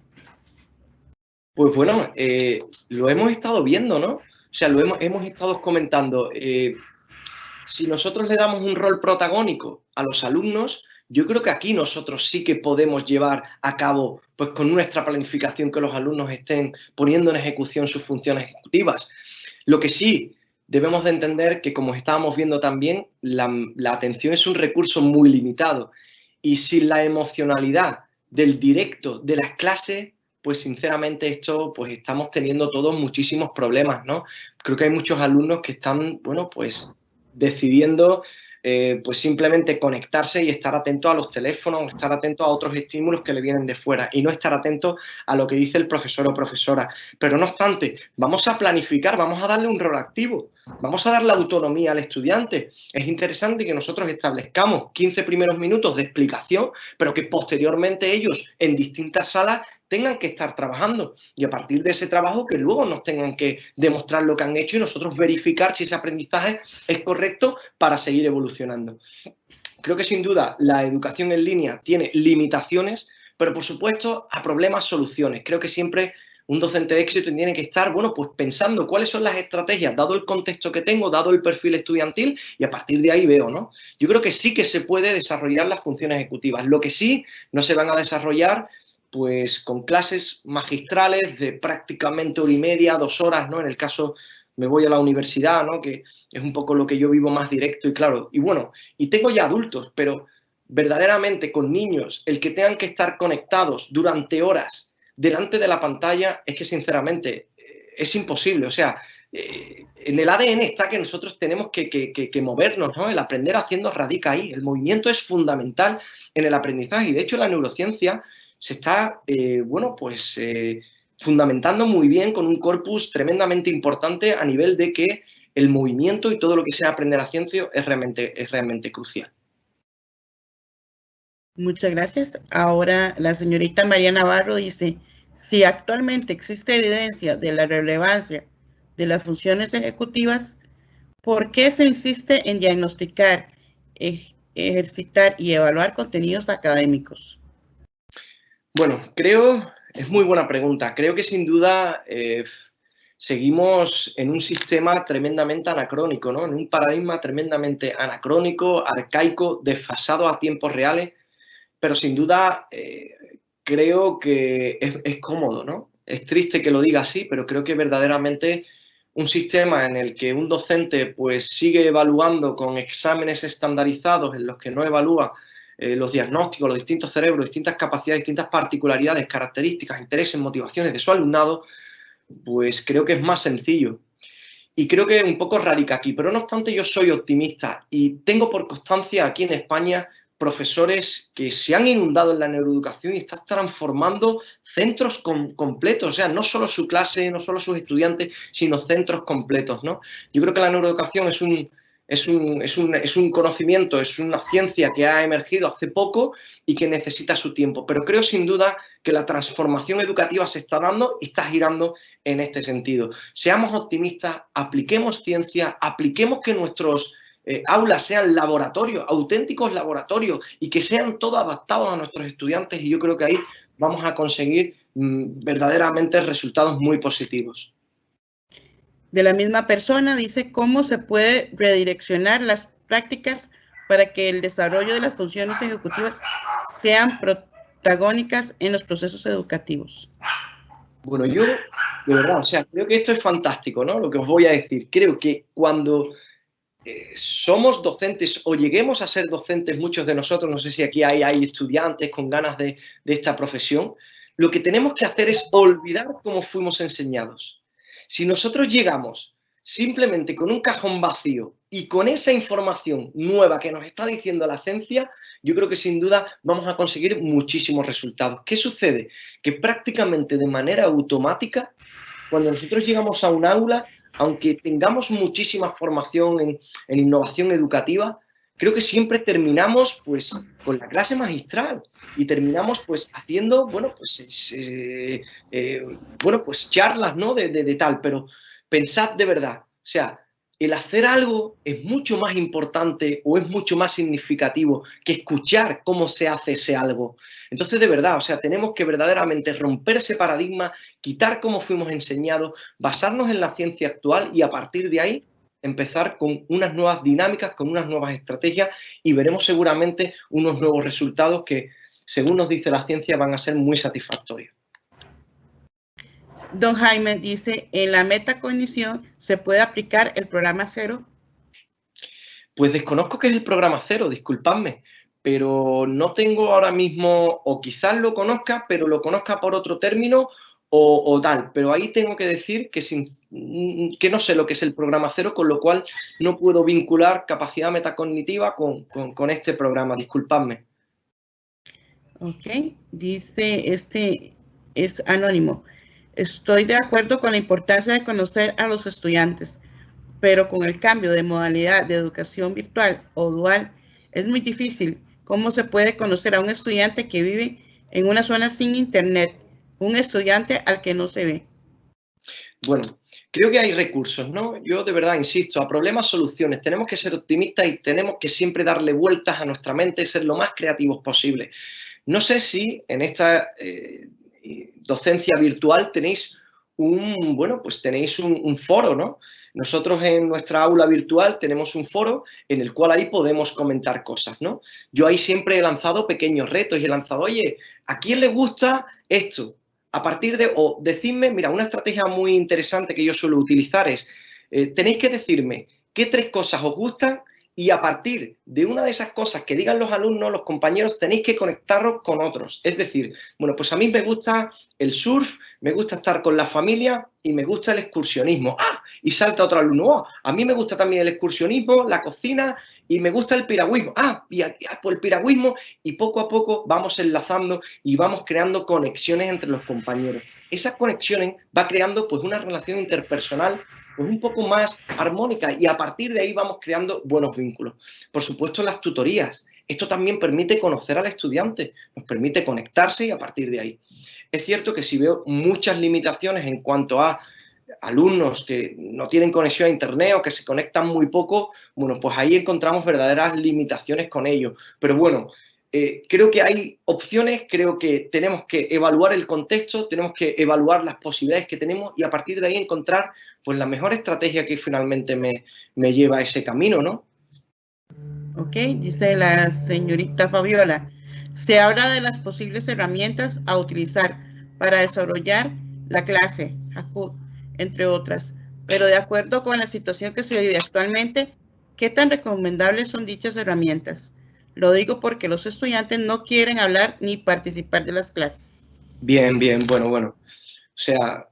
Pues bueno, eh, lo hemos estado viendo, ¿no? O sea, lo hemos, hemos estado comentando. Eh, si nosotros le damos un rol protagónico a los alumnos, yo creo que aquí nosotros sí que podemos llevar a cabo, pues con nuestra planificación, que los alumnos estén poniendo en ejecución sus funciones ejecutivas. Lo que sí debemos de entender que, como estábamos viendo también, la, atención es un recurso muy limitado y sin la emocionalidad del directo de las clases, pues sinceramente esto, pues estamos teniendo todos muchísimos problemas, ¿no? Creo que hay muchos alumnos que están, bueno, pues decidiendo eh, pues simplemente conectarse y estar atento a los teléfonos, estar atento a otros estímulos que le vienen de fuera y no estar atento a lo que dice el profesor o profesora. Pero no obstante, vamos a planificar, vamos a darle un rol activo, vamos a darle autonomía al estudiante. Es interesante que nosotros establezcamos 15 primeros minutos de explicación, pero que posteriormente ellos en distintas salas tengan que estar trabajando y a partir de ese trabajo que luego nos tengan que demostrar lo que han hecho y nosotros verificar si ese aprendizaje es correcto para seguir evolucionando. Creo que sin duda la educación en línea tiene limitaciones, pero por supuesto a problemas soluciones. Creo que siempre un docente de éxito tiene que estar, bueno, pues pensando cuáles son las estrategias, dado el contexto que tengo, dado el perfil estudiantil, y a partir de ahí veo, ¿no? Yo creo que sí que se puede desarrollar las funciones ejecutivas. Lo que sí no se van a desarrollar pues con clases magistrales de prácticamente hora y media, dos horas, ¿no? En el caso me voy a la universidad, ¿no? Que es un poco lo que yo vivo más directo y claro. Y bueno, y tengo ya adultos, pero verdaderamente con niños, el que tengan que estar conectados durante horas delante de la pantalla, es que sinceramente eh, es imposible. O sea, eh, en el ADN está que nosotros tenemos que, que, movernos, ¿no? El aprender haciendo radica ahí. El movimiento es fundamental en el aprendizaje y de hecho la neurociencia se está, eh, bueno, pues fundamentando muy bien con un corpus tremendamente importante a nivel de que el movimiento y todo lo que sea aprender a ciencia es realmente, es realmente crucial. Muchas gracias. Ahora la señorita María Navarro dice, si actualmente existe evidencia de la relevancia de las funciones ejecutivas, ¿por qué se insiste en diagnosticar, ejercitar y evaluar contenidos académicos? Bueno, creo, es muy buena pregunta. Creo que sin duda eh, seguimos en un sistema tremendamente anacrónico, ¿no? En un paradigma tremendamente anacrónico, arcaico, desfasado a tiempos reales, pero sin duda eh, creo que es, cómodo, ¿no? Es triste que lo diga así, pero creo que verdaderamente un sistema en el que un docente pues sigue evaluando con exámenes estandarizados en los que no evalúa eh, los diagnósticos, los distintos cerebros, distintas capacidades, distintas particularidades, características, intereses, motivaciones de su alumnado, pues creo que es más sencillo. Y creo que un poco radica aquí, pero no obstante yo soy optimista y tengo por constancia aquí en España profesores que se han inundado en la neuroeducación y están transformando centros completos, o sea, no solo su clase, no solo sus estudiantes, sino centros completos, ¿no? Yo creo que la neuroeducación es un, es un, es, un, es un, conocimiento, es una ciencia que ha emergido hace poco y que necesita su tiempo. Pero creo sin duda que la transformación educativa se está dando y está girando en este sentido. Seamos optimistas, apliquemos ciencia, apliquemos que nuestros eh, aulas sean laboratorios, auténticos laboratorios y que sean todos adaptados a nuestros estudiantes y yo creo que ahí vamos a conseguir mm, verdaderamente resultados muy positivos. De la misma persona dice cómo se puede redireccionar las prácticas para que el desarrollo de las funciones ejecutivas sean protagónicas en los procesos educativos. Bueno, yo, de verdad, o sea, creo que esto es fantástico, ¿no? Lo que os voy a decir. Creo que cuando somos docentes o lleguemos a ser docentes, muchos de nosotros, no sé si aquí hay, hay estudiantes con ganas de, de esta profesión, lo que tenemos que hacer es olvidar cómo fuimos enseñados. Si nosotros llegamos simplemente con un cajón vacío y con esa información nueva que nos está diciendo la ciencia, yo creo que sin duda vamos a conseguir muchísimos resultados. ¿Qué sucede? Que prácticamente de manera automática, cuando nosotros llegamos a un aula, aunque tengamos muchísima formación en, innovación educativa, creo que siempre terminamos pues con la clase magistral y terminamos pues haciendo, bueno, pues, eh, eh, bueno, pues charlas, ¿no? De, tal, pero pensad de verdad, o sea, el hacer algo es mucho más importante o es mucho más significativo que escuchar cómo se hace ese algo. Entonces, de verdad, o sea, tenemos que verdaderamente romper ese paradigma, quitar cómo fuimos enseñados, basarnos en la ciencia actual y a partir de ahí empezar con unas nuevas dinámicas, con unas nuevas estrategias y veremos seguramente unos nuevos resultados que, según nos dice la ciencia, van a ser muy satisfactorios. Don Jaime dice, ¿en la metacognición se puede aplicar el programa cero? Pues desconozco qué es el programa cero, disculpadme, pero no tengo ahora mismo, o quizás lo conozca, pero lo conozca por otro término o, tal. Pero ahí tengo que decir que, sin, que no sé lo que es el programa cero, con lo cual no puedo vincular capacidad metacognitiva con, con este programa, disculpadme. Ok, dice este, es anónimo. Estoy de acuerdo con la importancia de conocer a los estudiantes, pero con el cambio de modalidad de educación virtual o dual es muy difícil. ¿Cómo se puede conocer a un estudiante que vive en una zona sin internet? Un estudiante al que no se ve. Bueno, creo que hay recursos, ¿no? Yo de verdad insisto, a problemas, soluciones. Tenemos que ser optimistas y tenemos que siempre darle vueltas a nuestra mente y ser lo más creativos posible. No sé si en esta eh, docencia virtual tenéis un, bueno, pues tenéis un, foro, ¿no? Nosotros en nuestra aula virtual tenemos un foro en el cual ahí podemos comentar cosas, ¿no? Yo ahí siempre he lanzado pequeños retos y he lanzado, oye, ¿a quién le gusta esto? A partir de, o decidme, mira, una estrategia muy interesante que yo suelo utilizar es, eh, tenéis que decirme qué tres cosas os gustan y a partir de una de esas cosas que digan los alumnos, los compañeros, tenéis que conectaros con otros. Es decir, bueno, pues a mí me gusta el surf, me gusta estar con la familia y me gusta el excursionismo. ¡Ah! Y salta otro alumno. ¡Oh! A mí me gusta también el excursionismo, la cocina y me gusta el piragüismo. ¡Ah! Y por pues el piragüismo y poco a poco vamos enlazando y vamos creando conexiones entre los compañeros. Esas conexiones va creando pues una relación interpersonal pues un poco más armónica y a partir de ahí vamos creando buenos vínculos. Por supuesto, las tutorías. Esto también permite conocer al estudiante, nos permite conectarse y a partir de ahí. Es cierto que si veo muchas limitaciones en cuanto a alumnos que no tienen conexión a internet o que se conectan muy poco, bueno, pues ahí encontramos verdaderas limitaciones con ellos. Pero bueno, eh, creo que hay opciones, creo que tenemos que evaluar el contexto, tenemos que evaluar las posibilidades que tenemos y a partir de ahí encontrar pues la mejor estrategia que finalmente me, me lleva a ese camino, ¿no? Ok, dice la señorita Fabiola. Se habla de las posibles herramientas a utilizar para desarrollar la clase, entre otras. Pero de acuerdo con la situación que se vive actualmente, ¿qué tan recomendables son dichas herramientas? Lo digo porque los estudiantes no quieren hablar ni participar de las clases. Bien, bien, bueno, bueno. O sea,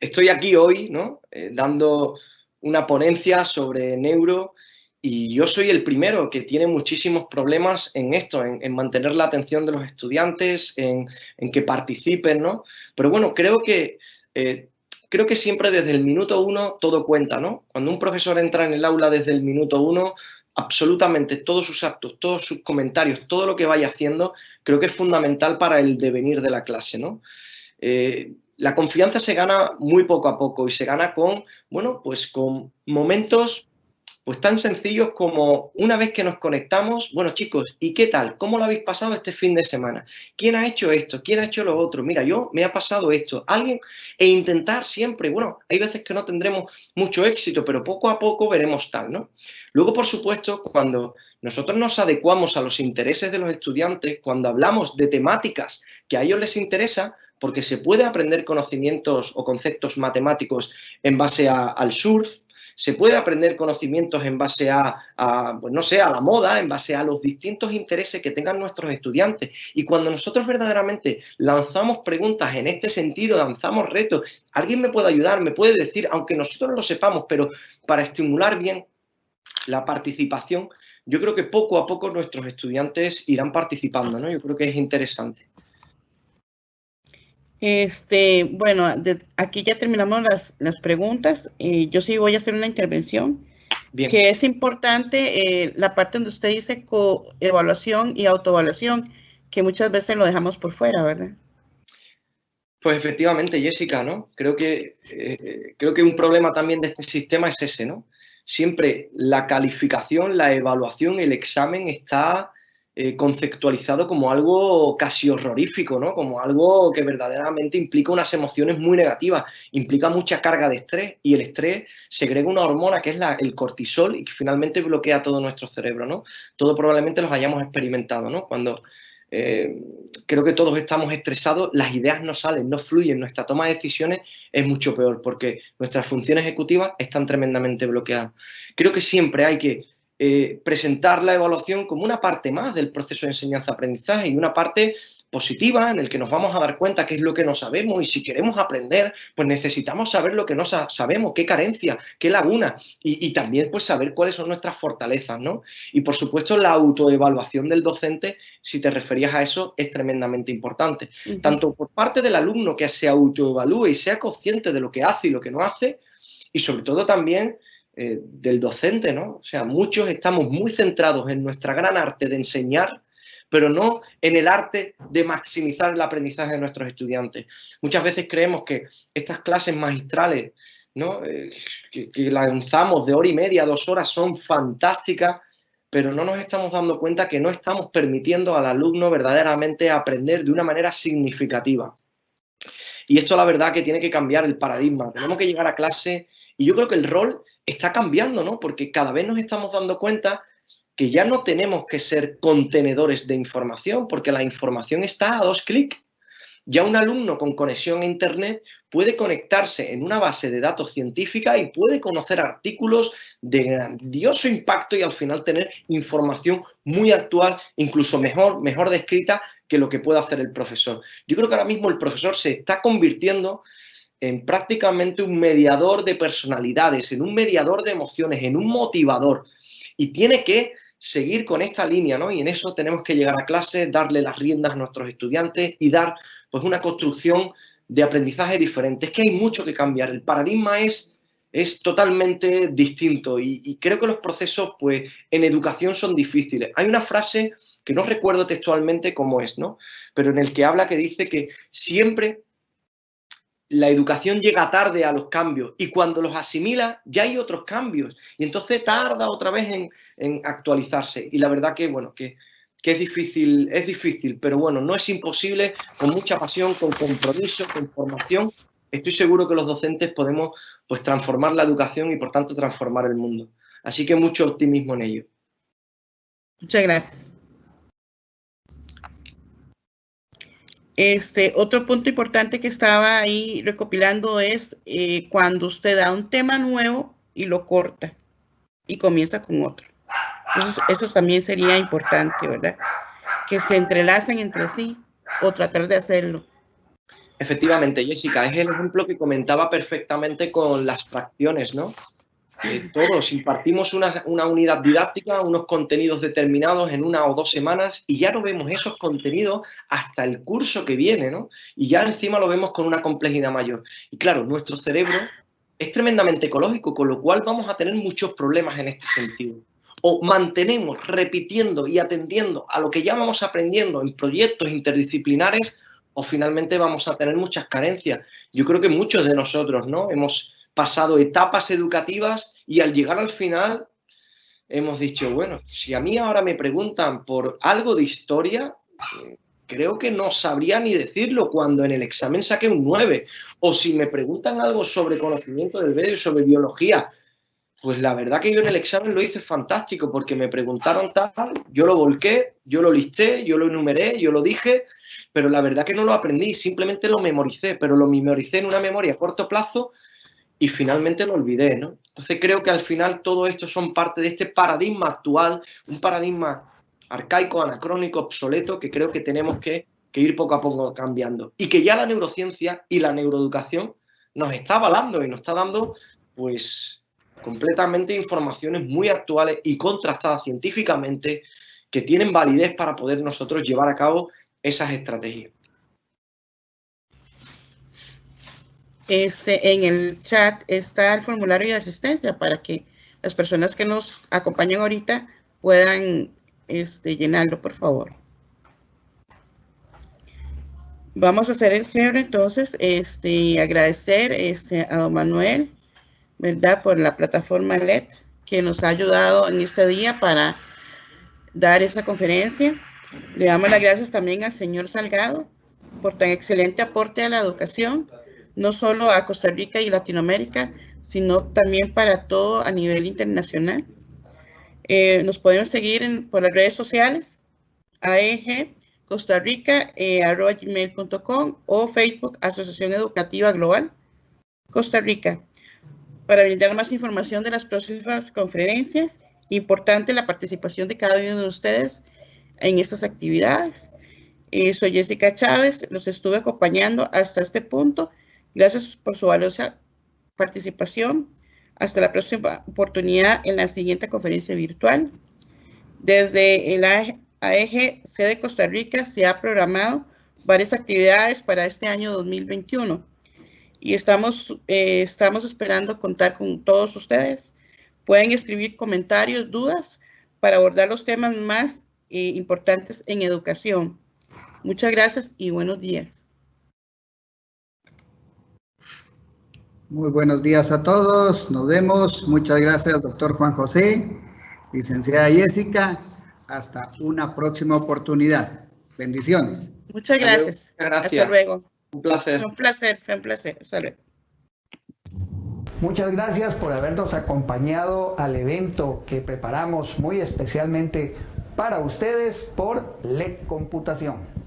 estoy aquí hoy, ¿no? Eh, dando una ponencia sobre neuro y yo soy el primero que tiene muchísimos problemas en esto, en, mantener la atención de los estudiantes, en, que participen, ¿no? Pero bueno, creo que, eh, creo que siempre desde el minuto uno todo cuenta, ¿no? Cuando un profesor entra en el aula desde el minuto uno, absolutamente todos sus actos, todos sus comentarios, todo lo que vaya haciendo, creo que es fundamental para el devenir de la clase, ¿no? Eh, la confianza se gana muy poco a poco y se gana con, bueno, pues con momentos pues tan sencillos como una vez que nos conectamos, bueno chicos, ¿y qué tal? ¿Cómo lo habéis pasado este fin de semana? ¿Quién ha hecho esto? ¿Quién ha hecho lo otro? Mira, yo me ha pasado esto. Alguien, e intentar siempre, bueno, hay veces que no tendremos mucho éxito, pero poco a poco veremos tal, ¿no? Luego, por supuesto, cuando nosotros nos adecuamos a los intereses de los estudiantes, cuando hablamos de temáticas que a ellos les interesa, porque se puede aprender conocimientos o conceptos matemáticos en base al surf, se puede aprender conocimientos en base a, pues no sé, a la moda, en base a los distintos intereses que tengan nuestros estudiantes. Y cuando nosotros verdaderamente lanzamos preguntas en este sentido, lanzamos retos, alguien me puede ayudar, me puede decir, aunque nosotros no lo sepamos, pero para estimular bien la participación, yo creo que poco a poco nuestros estudiantes irán participando, ¿no? Yo creo que es interesante. Este, bueno, aquí ya terminamos las, preguntas. Eh, yo sí voy a hacer una intervención. Bien. Que es importante eh, la parte donde usted dice coevaluación y autoevaluación, que muchas veces lo dejamos por fuera, ¿verdad? Pues efectivamente, Jessica, ¿no? Creo que, eh, creo que un problema también de este sistema es ese, ¿no? Siempre la calificación, la evaluación, el examen está eh, conceptualizado como algo casi horrorífico, ¿no? Como algo que verdaderamente implica unas emociones muy negativas, implica mucha carga de estrés y el estrés segrega una hormona que es el cortisol y que finalmente bloquea todo nuestro cerebro, ¿no? Todo probablemente los hayamos experimentado, ¿no? Cuando eh, creo que todos estamos estresados, las ideas no salen, no fluyen, nuestra toma de decisiones es mucho peor porque nuestras funciones ejecutivas están tremendamente bloqueadas. Creo que siempre hay que eh, presentar la evaluación como una parte más del proceso de enseñanza-aprendizaje y una parte positiva en el que nos vamos a dar cuenta qué es lo que no sabemos y si queremos aprender, pues necesitamos saber lo que no sabemos, qué carencia, qué laguna y, también pues saber cuáles son nuestras fortalezas, ¿no? Y por supuesto la autoevaluación del docente, si te referías a eso, es tremendamente importante. Tanto por parte del alumno que se autoevalúe y sea consciente de lo que hace y lo que no hace, y sobre todo también eh, del docente, ¿no? O sea, muchos estamos muy centrados en nuestra gran arte de enseñar, pero no en el arte de maximizar el aprendizaje de nuestros estudiantes. Muchas veces creemos que estas clases magistrales, ¿no? Eh, que, que lanzamos de hora y media, dos horas, son fantásticas, pero no nos estamos dando cuenta que no estamos permitiendo al alumno verdaderamente aprender de una manera significativa. Y esto la verdad que tiene que cambiar el paradigma. Tenemos que llegar a clase y yo creo que el rol está cambiando, ¿no? Porque cada vez nos estamos dando cuenta que ya no tenemos que ser contenedores de información, porque la información está a dos clics. Ya un alumno con conexión a Internet puede conectarse en una base de datos científica y puede conocer artículos de grandioso impacto y al final tener información muy actual, incluso mejor, mejor descrita que lo que puede hacer el profesor. Yo creo que ahora mismo el profesor se está convirtiendo en prácticamente un mediador de personalidades, en un mediador de emociones, en un motivador. Y tiene que seguir con esta línea, ¿no? Y en eso tenemos que llegar a clase, darle las riendas a nuestros estudiantes y dar pues una construcción de aprendizaje diferente. Es que hay mucho que cambiar. El paradigma es, es totalmente distinto y, y creo que los procesos pues en educación son difíciles. Hay una frase que no recuerdo textualmente cómo es, ¿no? Pero en el que habla que dice que siempre la educación llega tarde a los cambios y cuando los asimila ya hay otros cambios y entonces tarda otra vez en, actualizarse. Y la verdad que bueno que, es difícil es difícil pero bueno no es imposible con mucha pasión con compromiso con formación estoy seguro que los docentes podemos pues transformar la educación y por tanto transformar el mundo. Así que mucho optimismo en ello. Muchas gracias Este, otro punto importante que estaba ahí recopilando es eh, cuando usted da un tema nuevo y lo corta y comienza con otro. Entonces, eso también sería importante, ¿verdad? Que se entrelacen entre sí o tratar de hacerlo. Efectivamente, Jessica, es el ejemplo que comentaba perfectamente con las fracciones, ¿no? Todos impartimos una, unidad didáctica, unos contenidos determinados en una o dos semanas y ya no vemos esos contenidos hasta el curso que viene, ¿no? Y ya encima lo vemos con una complejidad mayor. Y claro, nuestro cerebro es tremendamente ecológico, con lo cual vamos a tener muchos problemas en este sentido. O mantenemos repitiendo y atendiendo a lo que ya vamos aprendiendo en proyectos interdisciplinares o finalmente vamos a tener muchas carencias. Yo creo que muchos de nosotros, ¿no? Hemos pasado etapas educativas y al llegar al final hemos dicho, bueno, si a mí ahora me preguntan por algo de historia, creo que no sabría ni decirlo cuando en el examen saqué un 9. O si me preguntan algo sobre conocimiento del medio, sobre biología, pues la verdad que yo en el examen lo hice fantástico porque me preguntaron tal, yo lo volqué, yo lo listé, yo lo enumeré, yo lo dije, pero la verdad que no lo aprendí, simplemente lo memoricé, pero lo memoricé en una memoria a corto plazo y finalmente lo olvidé, ¿no? Entonces creo que al final todo esto son parte de este paradigma actual, un paradigma arcaico, anacrónico, obsoleto, que creo que tenemos que, ir poco a poco cambiando. Y que ya la neurociencia y la neuroeducación nos está avalando y nos está dando, pues, completamente informaciones muy actuales y contrastadas científicamente que tienen validez para poder nosotros llevar a cabo esas estrategias. Este, en el chat está el formulario de asistencia para que las personas que nos acompañan ahorita puedan este, llenarlo, por favor. Vamos a hacer el cierre entonces, este, agradecer este, a don Manuel, ¿verdad? Por la plataforma LED que nos ha ayudado en este día para dar esta conferencia. Le damos las gracias también al señor Salgado por tan excelente aporte a la educación no solo a Costa Rica y Latinoamérica, sino también para todo a nivel internacional. Eh, nos pueden seguir por las redes sociales, AEG Costa Rica, eh, gmail.com o Facebook Asociación Educativa Global Costa Rica. Para brindar más información de las próximas conferencias, importante la participación de cada uno de ustedes en estas actividades. Eh, soy Jessica Chávez, los estuve acompañando hasta este punto Gracias por su valiosa participación. Hasta la próxima oportunidad en la siguiente conferencia virtual. Desde el AEG de Costa Rica se ha programado varias actividades para este año 2021 y estamos, eh, estamos esperando contar con todos ustedes. Pueden escribir comentarios, dudas para abordar los temas más eh, importantes en educación. Muchas gracias y buenos días. Muy buenos días a todos, nos vemos. Muchas gracias, doctor Juan José, licenciada Jessica. Hasta una próxima oportunidad. Bendiciones. Muchas gracias. gracias. Hasta luego. Un placer. Un placer, fue un placer. Hasta luego. Muchas gracias por habernos acompañado al evento que preparamos muy especialmente para ustedes por LEC Computación.